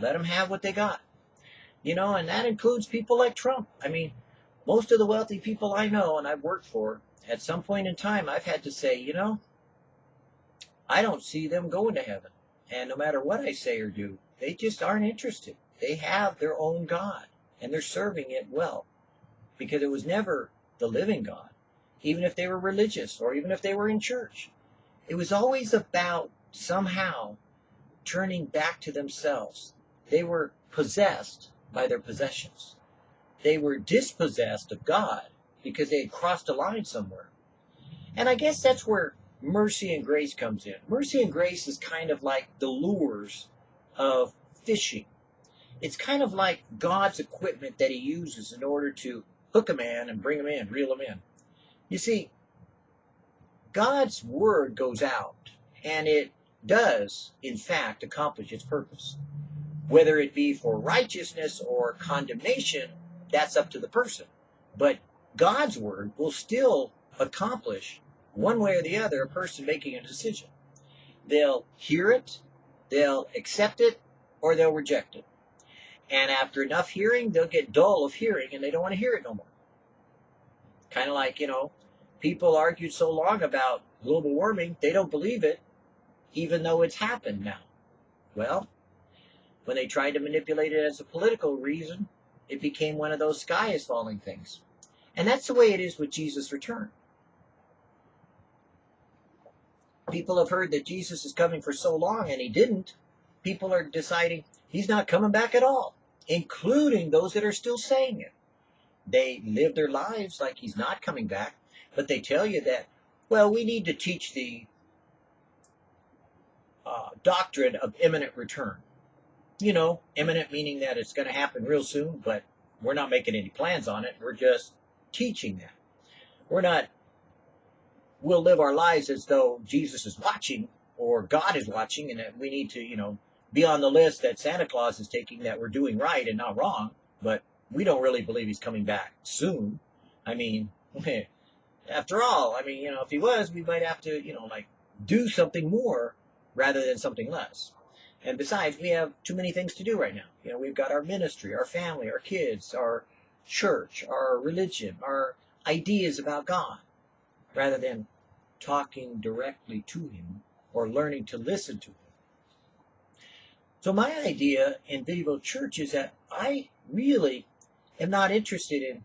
let them have what they got. You know, and that includes people like Trump. I mean, most of the wealthy people I know and I've worked for, at some point in time, I've had to say, you know, I don't see them going to heaven. And no matter what I say or do, they just aren't interested. They have their own God and they're serving it well because it was never the living God, even if they were religious or even if they were in church. It was always about somehow turning back to themselves. They were possessed by their possessions. They were dispossessed of God because they had crossed a line somewhere. And I guess that's where mercy and grace comes in. Mercy and grace is kind of like the lures of fishing. It's kind of like God's equipment that he uses in order to hook a man and bring him in, reel him in. You see, God's word goes out and it does, in fact, accomplish its purpose. Whether it be for righteousness or condemnation, that's up to the person. But God's word will still accomplish, one way or the other, a person making a decision. They'll hear it, they'll accept it, or they'll reject it. And after enough hearing, they'll get dull of hearing and they don't want to hear it no more. Kind of like, you know, people argued so long about global warming, they don't believe it, even though it's happened now. Well, when they tried to manipulate it as a political reason, it became one of those sky is falling things. And that's the way it is with Jesus' return. People have heard that Jesus is coming for so long and he didn't. People are deciding he's not coming back at all, including those that are still saying it. They live their lives like he's not coming back, but they tell you that, well, we need to teach the uh, doctrine of imminent return. You know, imminent meaning that it's going to happen real soon, but we're not making any plans on it. We're just teaching that. We're not, we'll live our lives as though Jesus is watching or God is watching and that we need to, you know, be on the list that Santa Claus is taking that we're doing right and not wrong, but we don't really believe he's coming back soon. I mean, after all, I mean, you know, if he was, we might have to, you know, like do something more rather than something less. And besides, we have too many things to do right now. You know, we've got our ministry, our family, our kids, our church, our religion, our ideas about God, rather than talking directly to Him or learning to listen to Him. So my idea in Video Church is that I really am not interested in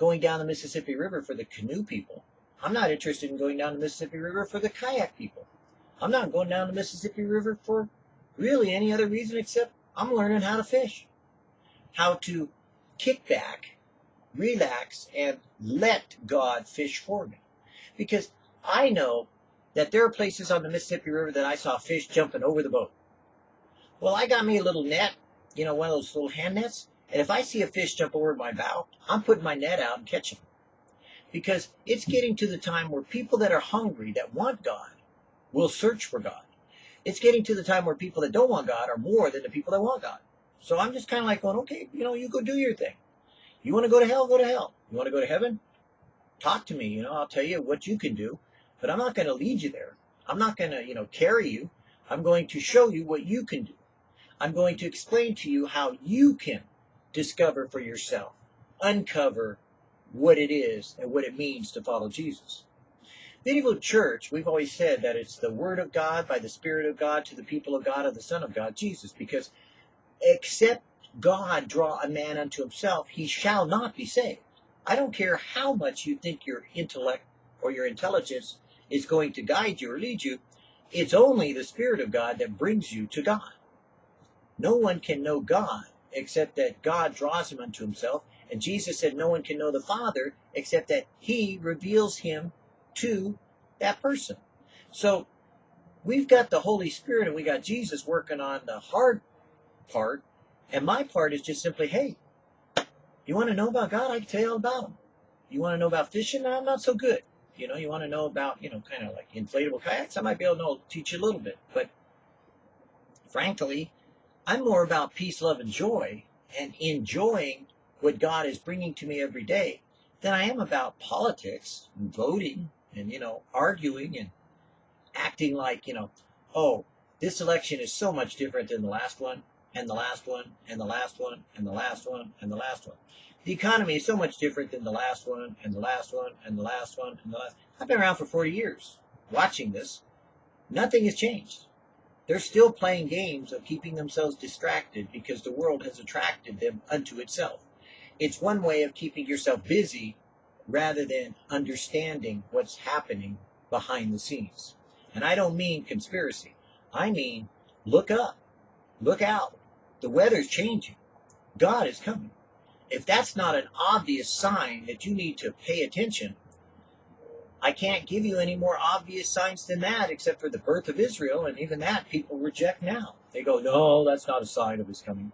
going down the Mississippi River for the canoe people. I'm not interested in going down the Mississippi River for the kayak people. I'm not going down the Mississippi River for really any other reason except I'm learning how to fish, how to kick back, relax, and let God fish for me. Because I know that there are places on the Mississippi River that I saw fish jumping over the boat. Well, I got me a little net, you know, one of those little hand nets, and if I see a fish jump over my bow, I'm putting my net out and catching them. Because it's getting to the time where people that are hungry, that want God, will search for God. It's getting to the time where people that don't want God are more than the people that want God. So I'm just kind of like going, okay, you know, you go do your thing. You want to go to hell? Go to hell. You want to go to heaven? Talk to me. You know, I'll tell you what you can do, but I'm not going to lead you there. I'm not going to, you know, carry you. I'm going to show you what you can do. I'm going to explain to you how you can discover for yourself uncover what it is and what it means to follow Jesus. Medieval church, we've always said that it's the Word of God by the Spirit of God to the people of God of the Son of God, Jesus, because except God draw a man unto himself, he shall not be saved. I don't care how much you think your intellect or your intelligence is going to guide you or lead you. It's only the Spirit of God that brings you to God. No one can know God except that God draws him unto himself. And Jesus said no one can know the Father except that he reveals him to that person. So we've got the Holy Spirit and we got Jesus working on the hard part. And my part is just simply, hey, you want to know about God? I can tell you all about him. You want to know about fishing? I'm not so good. You know, you want to know about, you know, kind of like inflatable kayaks? I might be able to know, teach you a little bit. But frankly, I'm more about peace, love, and joy and enjoying what God is bringing to me every day than I am about politics and voting and, you know, arguing and acting like, you know, oh, this election is so much different than the last one and the last one and the last one and the last one and the last one. The economy is so much different than the last one and the last one and the last one and the last. I've been around for 40 years watching this. Nothing has changed. They're still playing games of keeping themselves distracted because the world has attracted them unto itself. It's one way of keeping yourself busy rather than understanding what's happening behind the scenes. And I don't mean conspiracy. I mean look up, look out. The weather's changing. God is coming. If that's not an obvious sign that you need to pay attention, I can't give you any more obvious signs than that except for the birth of Israel, and even that people reject now. They go, no, that's not a sign of his coming.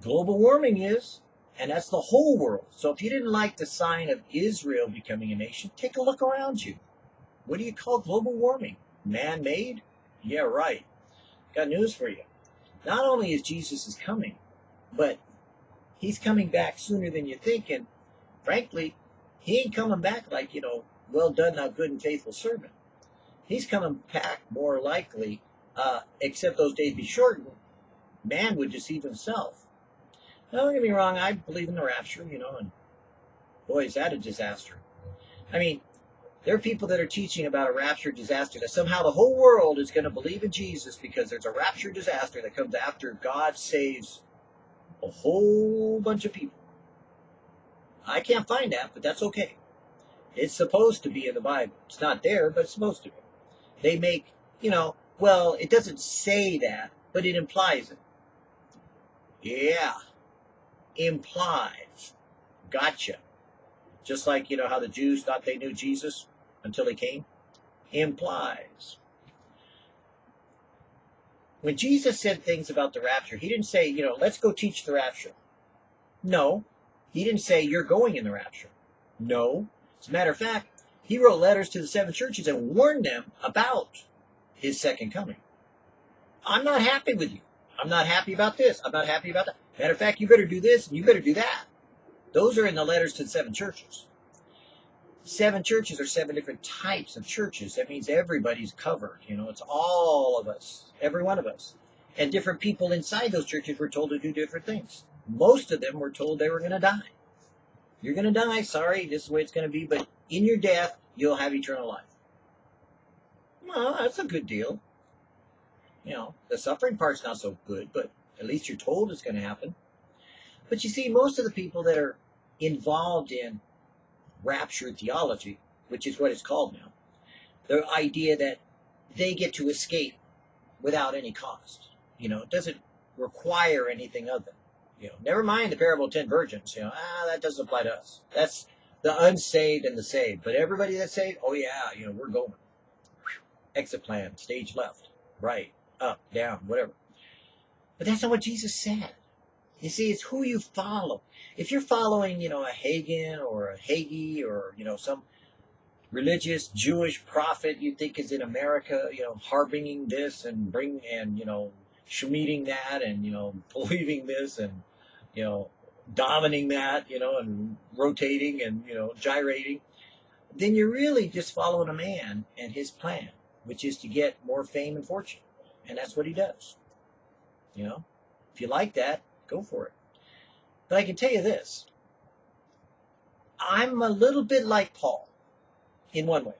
Global warming is, and that's the whole world. So if you didn't like the sign of Israel becoming a nation, take a look around you. What do you call global warming? Man made? Yeah, right. Got news for you. Not only is Jesus is coming, but he's coming back sooner than you think. And frankly, he ain't coming back like, you know, well done, thou good and faithful servant. He's coming back more likely, uh, except those days be shortened. Man would deceive himself. Now, don't get me wrong, I believe in the rapture, you know, and boy, is that a disaster. I mean, there are people that are teaching about a rapture disaster, that somehow the whole world is going to believe in Jesus because there's a rapture disaster that comes after God saves a whole bunch of people. I can't find that, but that's okay. It's supposed to be in the Bible. It's not there, but it's supposed to be. They make, you know, well, it doesn't say that, but it implies it. Yeah. Implies. Gotcha. Just like, you know, how the Jews thought they knew Jesus until he came. Implies. When Jesus said things about the rapture, he didn't say, you know, let's go teach the rapture. No. He didn't say, you're going in the rapture. No. As a matter of fact, he wrote letters to the seven churches and warned them about his second coming. I'm not happy with you. I'm not happy about this. I'm not happy about that. Matter of fact, you better do this and you better do that. Those are in the letters to the seven churches. Seven churches are seven different types of churches. That means everybody's covered. You know, it's all of us, every one of us. And different people inside those churches were told to do different things. Most of them were told they were going to die. You're going to die. Sorry, this is the way it's going to be. But in your death, you'll have eternal life. Well, that's a good deal. You know, the suffering part's not so good, but at least you're told it's going to happen. But you see, most of the people that are involved in rapture theology, which is what it's called now, the idea that they get to escape without any cost. You know, it doesn't require anything of them. You know, never mind the parable of ten virgins. You know, ah, that doesn't apply to us. That's the unsaved and the saved. But everybody that's saved, oh yeah, you know, we're going. Exit plan, stage left, right, up, down, whatever. But that's not what Jesus said. You see, it's who you follow. If you're following, you know, a Hagin or a Hagee or, you know, some religious Jewish prophet you think is in America, you know, harboring this and bring and, you know, shemeting that and, you know, believing this and, you know, dominating that, you know, and rotating and, you know, gyrating, then you're really just following a man and his plan, which is to get more fame and fortune. And that's what he does. You know, if you like that, go for it. But I can tell you this I'm a little bit like Paul in one way.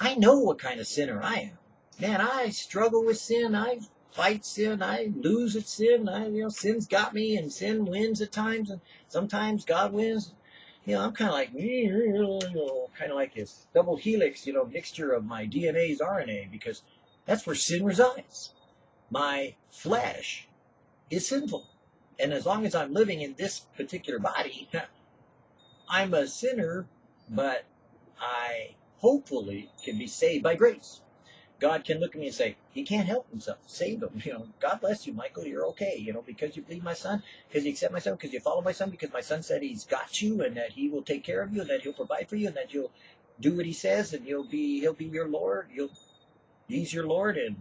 I know what kind of sinner I am. Man, I struggle with sin. I fight sin. I lose at sin. I, you know, sin's got me, and sin wins at times, and sometimes God wins. You know, I'm kind of like, kind of like this double helix, you know, mixture of my DNA's RNA, because that's where sin resides. My flesh is sinful. And as long as I'm living in this particular body, I'm a sinner, but I hopefully can be saved by grace. God can look at me and say, he can't help himself. Save him. You know, God bless you, Michael. You're okay. You know, because you believe my son, because you accept my son, because you follow my son, because my son said he's got you and that he will take care of you and that he'll provide for you and that you'll do what he says and you'll be he'll be your Lord. You'll he's your Lord and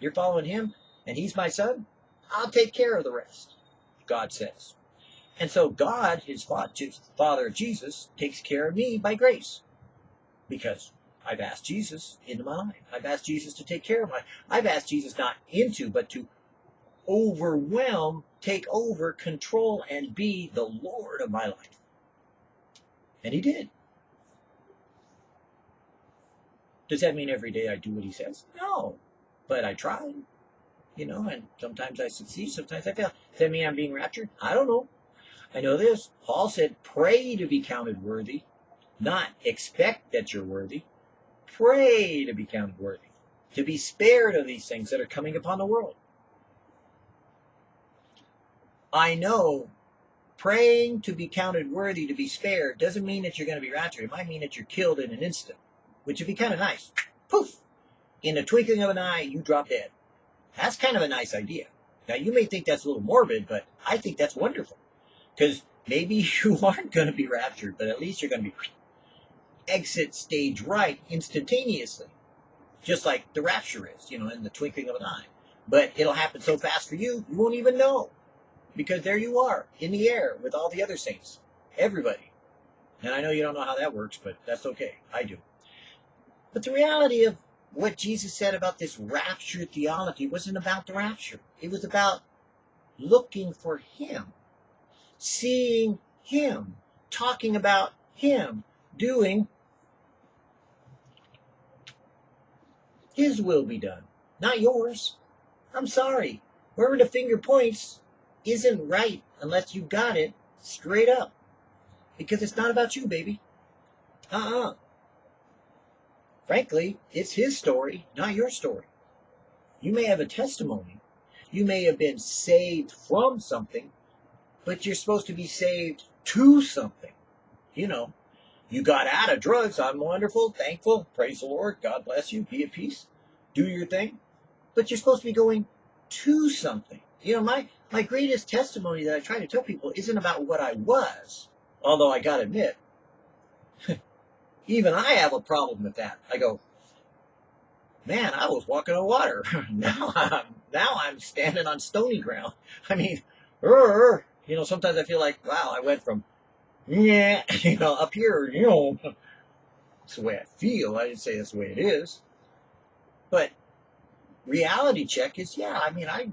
you're following him and he's my son. I'll take care of the rest. God says. And so God, his father Jesus, takes care of me by grace. Because I've asked Jesus into my life. I've asked Jesus to take care of my life. I've asked Jesus not into, but to overwhelm, take over, control, and be the Lord of my life. And he did. Does that mean every day I do what he says? No. But I try. You know, and sometimes I succeed, sometimes I fail. Does that mean I'm being raptured? I don't know. I know this. Paul said, pray to be counted worthy, not expect that you're worthy. Pray to be counted worthy, to be spared of these things that are coming upon the world. I know praying to be counted worthy to be spared doesn't mean that you're going to be raptured. It might mean that you're killed in an instant, which would be kind of nice. Poof! In the twinkling of an eye, you drop dead. That's kind of a nice idea. Now, you may think that's a little morbid, but I think that's wonderful. Because maybe you aren't going to be raptured, but at least you're going to be exit stage right instantaneously. Just like the rapture is, you know, in the twinkling of an eye. But it'll happen so fast for you, you won't even know. Because there you are, in the air with all the other saints. Everybody. And I know you don't know how that works, but that's okay. I do. But the reality of what Jesus said about this rapture theology wasn't about the rapture. It was about looking for Him seeing Him, talking about Him, doing His will be done, not yours. I'm sorry. Wherever the finger points isn't right unless you got it straight up. Because it's not about you, baby. Uh-uh. Frankly, it's his story, not your story. You may have a testimony. You may have been saved from something, but you're supposed to be saved to something. You know, you got out of drugs. I'm wonderful, thankful. Praise the Lord. God bless you. Be at peace. Do your thing. But you're supposed to be going to something. You know, my, my greatest testimony that I try to tell people isn't about what I was, although I gotta admit, even I have a problem with that. I go, man, I was walking on water. now I'm, now I'm standing on stony ground. I mean, er, you know, sometimes I feel like, wow, I went from, yeah, you know, up here, you know, it's the way I feel. I didn't say that's the way it is. But reality check is, yeah, I mean, I,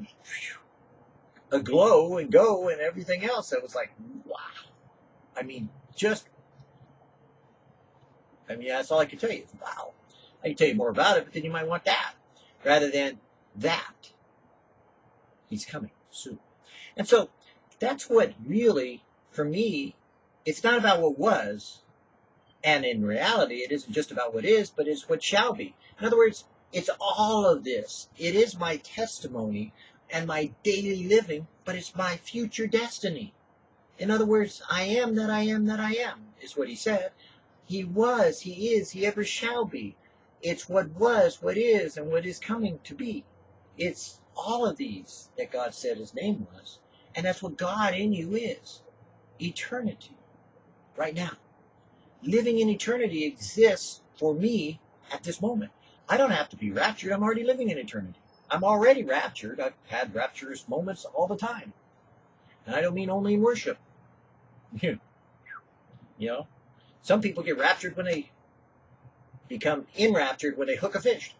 a glow and go and everything else. I was like, wow. I mean, just, I mean, that's all I can tell you. Wow. I can tell you more about it, but then you might want that rather than that. He's coming soon. And so that's what really, for me, it's not about what was, and in reality, it isn't just about what is, but it's what shall be. In other words, it's all of this. It is my testimony and my daily living, but it's my future destiny. In other words, I am that I am that I am, is what he said. He was, he is, he ever shall be. It's what was, what is, and what is coming to be. It's all of these that God said his name was. And that's what God in you is eternity, right now. Living in eternity exists for me at this moment. I don't have to be raptured. I'm already living in eternity. I'm already raptured. I've had rapturous moments all the time. And I don't mean only in worship. you know, some people get raptured when they become enraptured when they hook a fish.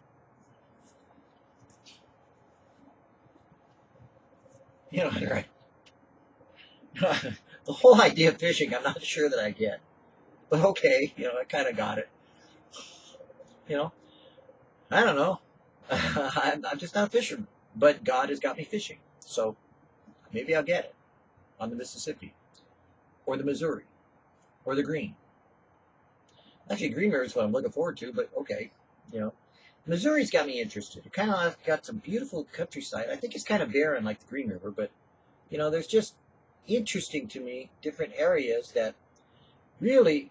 You know, right? the whole idea of fishing, I'm not sure that I get. But okay, you know, I kind of got it. You know, I don't know. I'm, I'm just not a fisherman, but God has got me fishing. So maybe I'll get it on the Mississippi or the Missouri or the Green. Actually, Green River is what I'm looking forward to, but okay, you know. Missouri's got me interested. It kind of got some beautiful countryside. I think it's kind of barren like the Green River, but you know, there's just interesting to me different areas that really,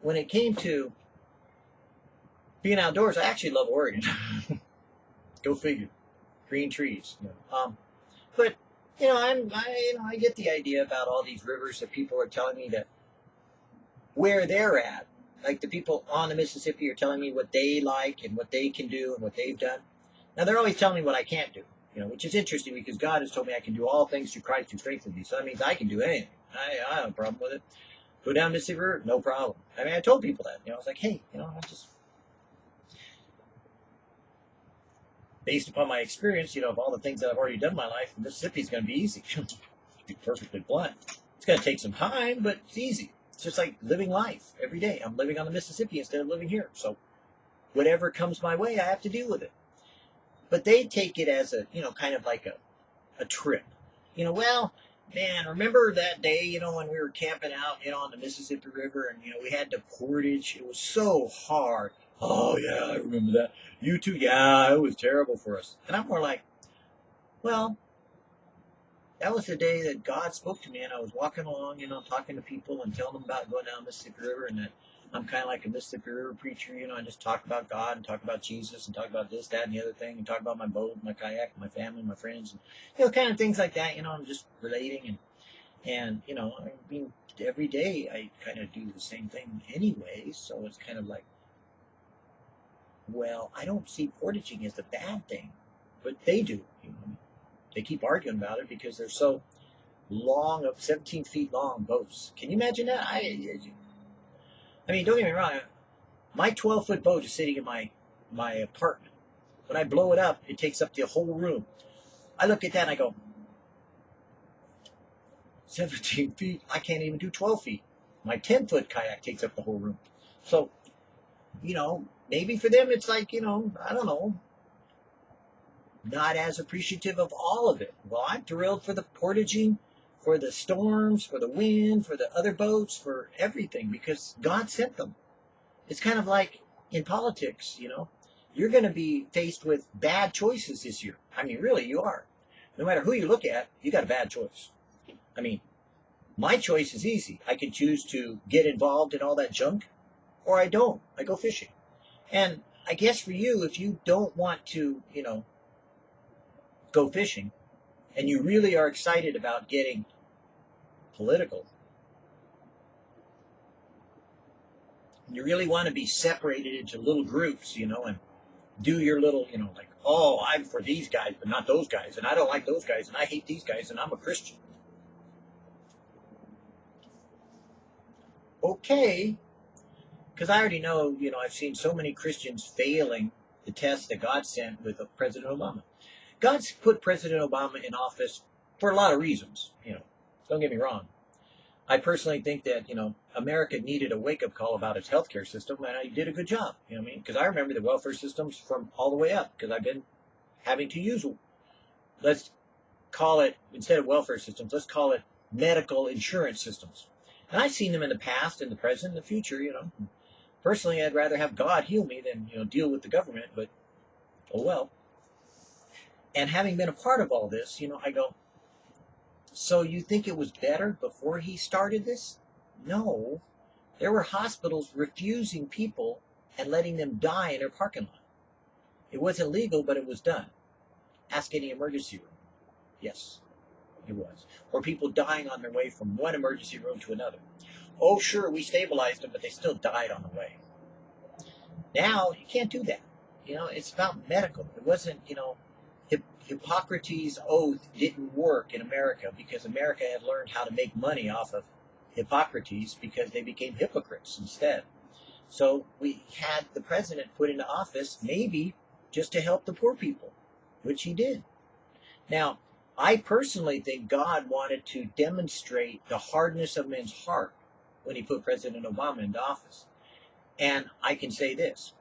when it came to being outdoors, I actually love Oregon. Go figure. Green trees. Know. um, but you know, I'm I, you know I get the idea about all these rivers that people are telling me that where they're at like the people on the Mississippi are telling me what they like and what they can do and what they've done. Now they're always telling me what I can't do, you know, which is interesting because God has told me I can do all things through Christ who strengthens me. So that means I can do anything. I, I have a problem with it. Go down Mississippi River, no problem. I mean, I told people that. You know, I was like, hey, you know, I just based upon my experience, you know, of all the things that I've already done in my life, Mississippi's going to be easy. to be perfectly blunt. It's going to take some time, but it's easy. It's just like living life every day. I'm living on the Mississippi instead of living here. So whatever comes my way, I have to deal with it. But they take it as a, you know, kind of like a, a trip. You know, well, man, remember that day, you know, when we were camping out, you know, on the Mississippi River and, you know, we had the portage. It was so hard. Oh, yeah, I remember that. You too? Yeah, it was terrible for us. And I'm more like, well, that was the day that God spoke to me, and I was walking along, you know, talking to people and telling them about going down the Mississippi River, and that I'm kind of like a Mississippi River preacher, you know. I just talk about God and talk about Jesus and talk about this, that, and the other thing, and talk about my boat, my kayak, my family, my friends, and you know, kind of things like that. You know, I'm just relating, and and you know, I mean, every day I kind of do the same thing anyway, so it's kind of like, well, I don't see portaging as a bad thing, but they do, you know. They keep arguing about it because they're so long, of 17 feet long boats. Can you imagine that? I, I mean, don't get me wrong. My 12 foot boat is sitting in my my apartment. When I blow it up, it takes up the whole room. I look at that and I go, 17 feet. I can't even do 12 feet. My 10 foot kayak takes up the whole room. So, you know, maybe for them it's like, you know, I don't know, not as appreciative of all of it. Well, I'm thrilled for the portaging, for the storms, for the wind, for the other boats, for everything, because God sent them. It's kind of like in politics, you know. You're going to be faced with bad choices this year. I mean, really, you are. No matter who you look at, you got a bad choice. I mean, my choice is easy. I can choose to get involved in all that junk, or I don't. I go fishing. And I guess for you, if you don't want to, you know, go fishing and you really are excited about getting political, you really want to be separated into little groups, you know, and do your little, you know, like, oh, I'm for these guys, but not those guys, and I don't like those guys, and I hate these guys, and I'm a Christian. Okay, because I already know, you know, I've seen so many Christians failing the test that God sent with President Obama. God's put President Obama in office for a lot of reasons. You know, don't get me wrong. I personally think that you know America needed a wake up call about its healthcare system, and I did a good job. You know what I mean? Because I remember the welfare systems from all the way up because I've been having to use. Let's call it instead of welfare systems, let's call it medical insurance systems. And I've seen them in the past, in the present, in the future. You know, personally, I'd rather have God heal me than you know deal with the government. But oh well. And having been a part of all this, you know, I go, so you think it was better before he started this? No. There were hospitals refusing people and letting them die in their parking lot. It wasn't legal, but it was done. Ask any emergency room. Yes, it was. Or people dying on their way from one emergency room to another. Oh, sure, we stabilized them, but they still died on the way. Now, you can't do that. You know, it's about medical. It wasn't, you know, Hippocrates' oath didn't work in America because America had learned how to make money off of Hippocrates because they became hypocrites instead. So we had the president put into office maybe just to help the poor people, which he did. Now, I personally think God wanted to demonstrate the hardness of men's heart when he put President Obama into office. And I can say this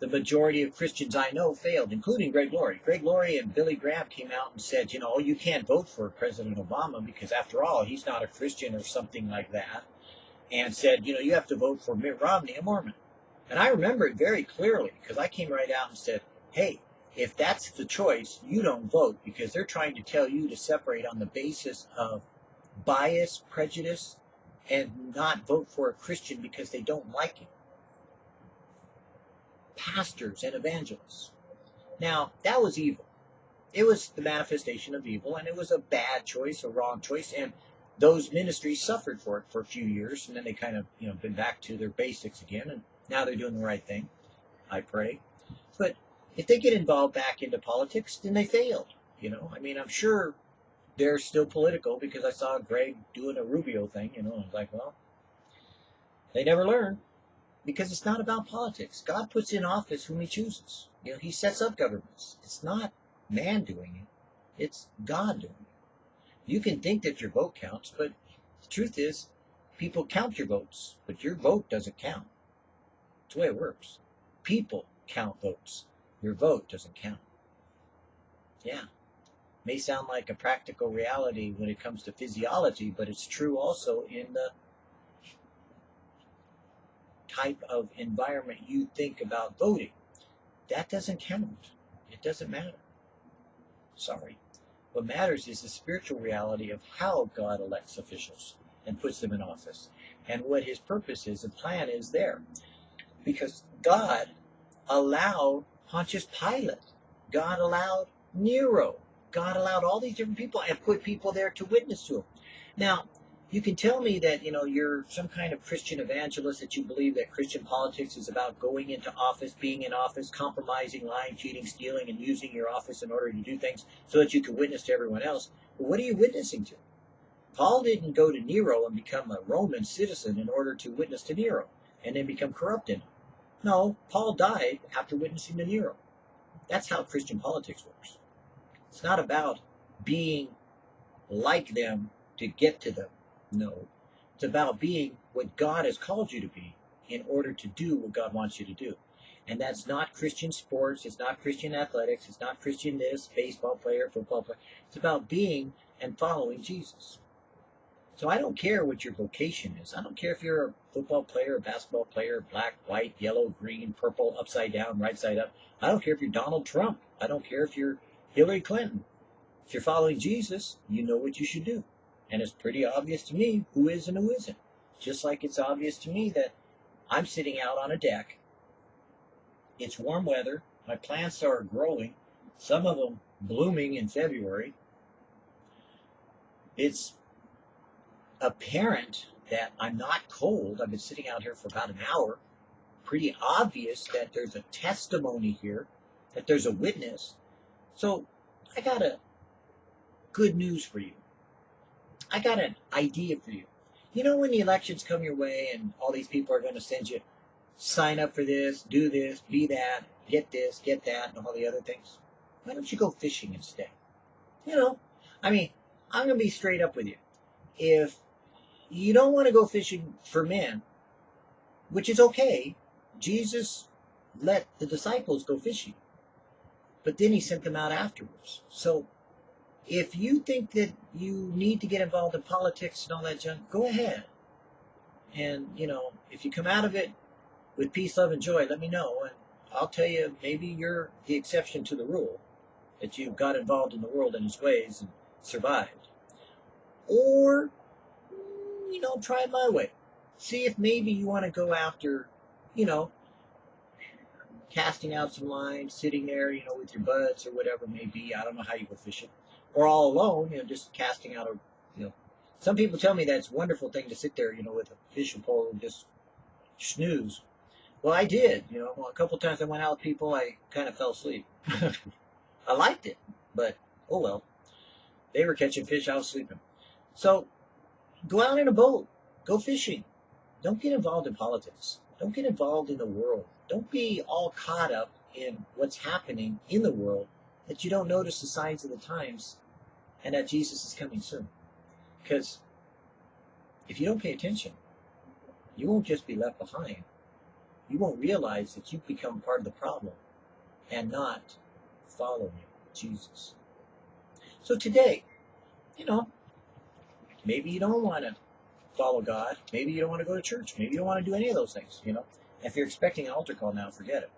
the majority of Christians I know failed, including Greg Laurie. Greg Laurie and Billy Graham came out and said, you know, you can't vote for President Obama because, after all, he's not a Christian or something like that. And said, you know, you have to vote for Mitt Romney, a Mormon. And I remember it very clearly because I came right out and said, hey, if that's the choice, you don't vote because they're trying to tell you to separate on the basis of bias, prejudice, and not vote for a Christian because they don't like him pastors and evangelists. Now, that was evil. It was the manifestation of evil, and it was a bad choice, a wrong choice, and those ministries suffered for it for a few years, and then they kind of, you know, been back to their basics again, and now they're doing the right thing. I pray. But if they get involved back into politics, then they failed. You know, I mean, I'm sure they're still political because I saw Greg doing a Rubio thing. You know, I was like, well, they never learn because it's not about politics. God puts in office whom he chooses. You know, he sets up governments. It's not man doing it. It's God doing it. You can think that your vote counts, but the truth is people count your votes, but your vote doesn't count. That's the way it works. People count votes. Your vote doesn't count. Yeah. May sound like a practical reality when it comes to physiology, but it's true also in the type of environment you think about voting. That doesn't count. It doesn't matter. Sorry. What matters is the spiritual reality of how God elects officials and puts them in office and what his purpose is and plan is there. Because God allowed Pontius Pilate, God allowed Nero, God allowed all these different people and put people there to witness to him. Now, you can tell me that you know you're some kind of Christian evangelist that you believe that Christian politics is about going into office, being in office, compromising, lying, cheating, stealing, and using your office in order to do things so that you can witness to everyone else. But what are you witnessing to? Paul didn't go to Nero and become a Roman citizen in order to witness to Nero and then become corrupted. No, Paul died after witnessing to Nero. That's how Christian politics works. It's not about being like them to get to them. No. It's about being what God has called you to be in order to do what God wants you to do. And that's not Christian sports, it's not Christian athletics, it's not Christian this, baseball player, football player. It's about being and following Jesus. So I don't care what your vocation is. I don't care if you're a football player, a basketball player, black, white, yellow, green, purple, upside down, right side up. I don't care if you're Donald Trump. I don't care if you're Hillary Clinton. If you're following Jesus, you know what you should do. And it's pretty obvious to me who is and who isn't. Just like it's obvious to me that I'm sitting out on a deck. It's warm weather. My plants are growing, some of them blooming in February. It's apparent that I'm not cold. I've been sitting out here for about an hour. Pretty obvious that there's a testimony here, that there's a witness. So I got a good news for you. I got an idea for you. You know when the elections come your way and all these people are going to send you sign up for this, do this, be that, get this, get that, and all the other things? Why don't you go fishing instead? You know, I mean, I'm going to be straight up with you. If you don't want to go fishing for men, which is okay, Jesus let the disciples go fishing. But then he sent them out afterwards. So if you think that you need to get involved in politics and all that junk, go ahead. And, you know, if you come out of it with peace, love, and joy, let me know. And I'll tell you, maybe you're the exception to the rule, that you got involved in the world and its ways and survived. Or, you know, try it my way. See if maybe you want to go after, you know, casting out some lines, sitting there, you know, with your buds or whatever it may be. I don't know how you go fishing or all alone, you know, just casting out a, you know, some people tell me that's a wonderful thing to sit there, you know, with a fishing pole and just snooze. Well, I did, you know, a couple times I went out with people, I kind of fell asleep. I liked it, but oh well. They were catching fish, I was sleeping. So, go out in a boat, go fishing. Don't get involved in politics. Don't get involved in the world. Don't be all caught up in what's happening in the world that you don't notice the signs of the times and that Jesus is coming soon. Because if you don't pay attention, you won't just be left behind. You won't realize that you've become part of the problem and not following Jesus. So today, you know, maybe you don't want to follow God. Maybe you don't want to go to church. Maybe you don't want to do any of those things, you know. If you're expecting an altar call now, forget it.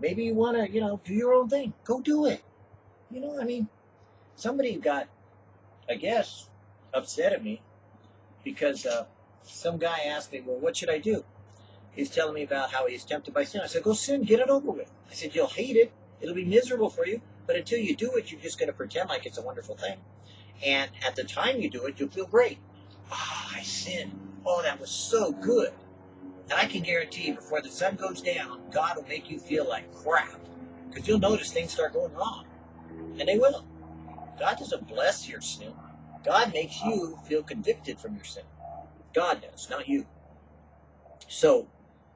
Maybe you want to, you know, do your own thing. Go do it. You know, I mean, somebody got, I guess, upset at me because uh, some guy asked me, well, what should I do? He's telling me about how he's tempted by sin. I said, go sin, get it over with. I said, you'll hate it. It'll be miserable for you. But until you do it, you're just going to pretend like it's a wonderful thing. And at the time you do it, you'll feel great. Ah, oh, I sinned. Oh, that was so good. And I can guarantee you, before the sun goes down, God will make you feel like crap. Because you'll notice things start going wrong. And they will. God doesn't bless your sin. God makes you feel convicted from your sin. God does, not you. So,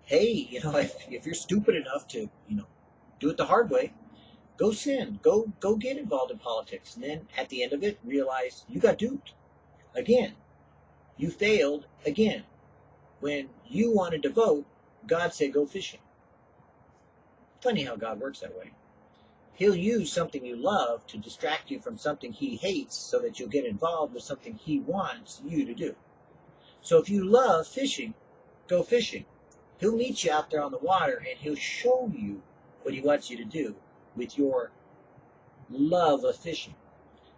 hey, you know, if, if you're stupid enough to, you know, do it the hard way, go sin. Go go get involved in politics. And then at the end of it, realize you got duped. Again. You failed again. When you wanted to vote, God said go fishing. Funny how God works that way. He'll use something you love to distract you from something he hates so that you'll get involved with something he wants you to do. So if you love fishing, go fishing. He'll meet you out there on the water and he'll show you what he wants you to do with your love of fishing.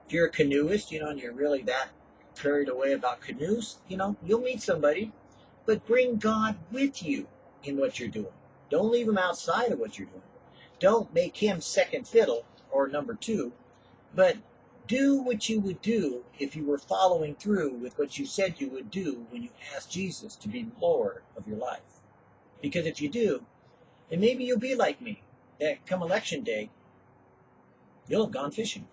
If you're a canoeist, you know, and you're really that carried away about canoes, you know, you'll meet somebody but bring God with you in what you're doing. Don't leave him outside of what you're doing. Don't make him second fiddle or number two, but do what you would do if you were following through with what you said you would do when you asked Jesus to be Lord of your life. Because if you do, then maybe you'll be like me, that come election day, you'll have gone fishing.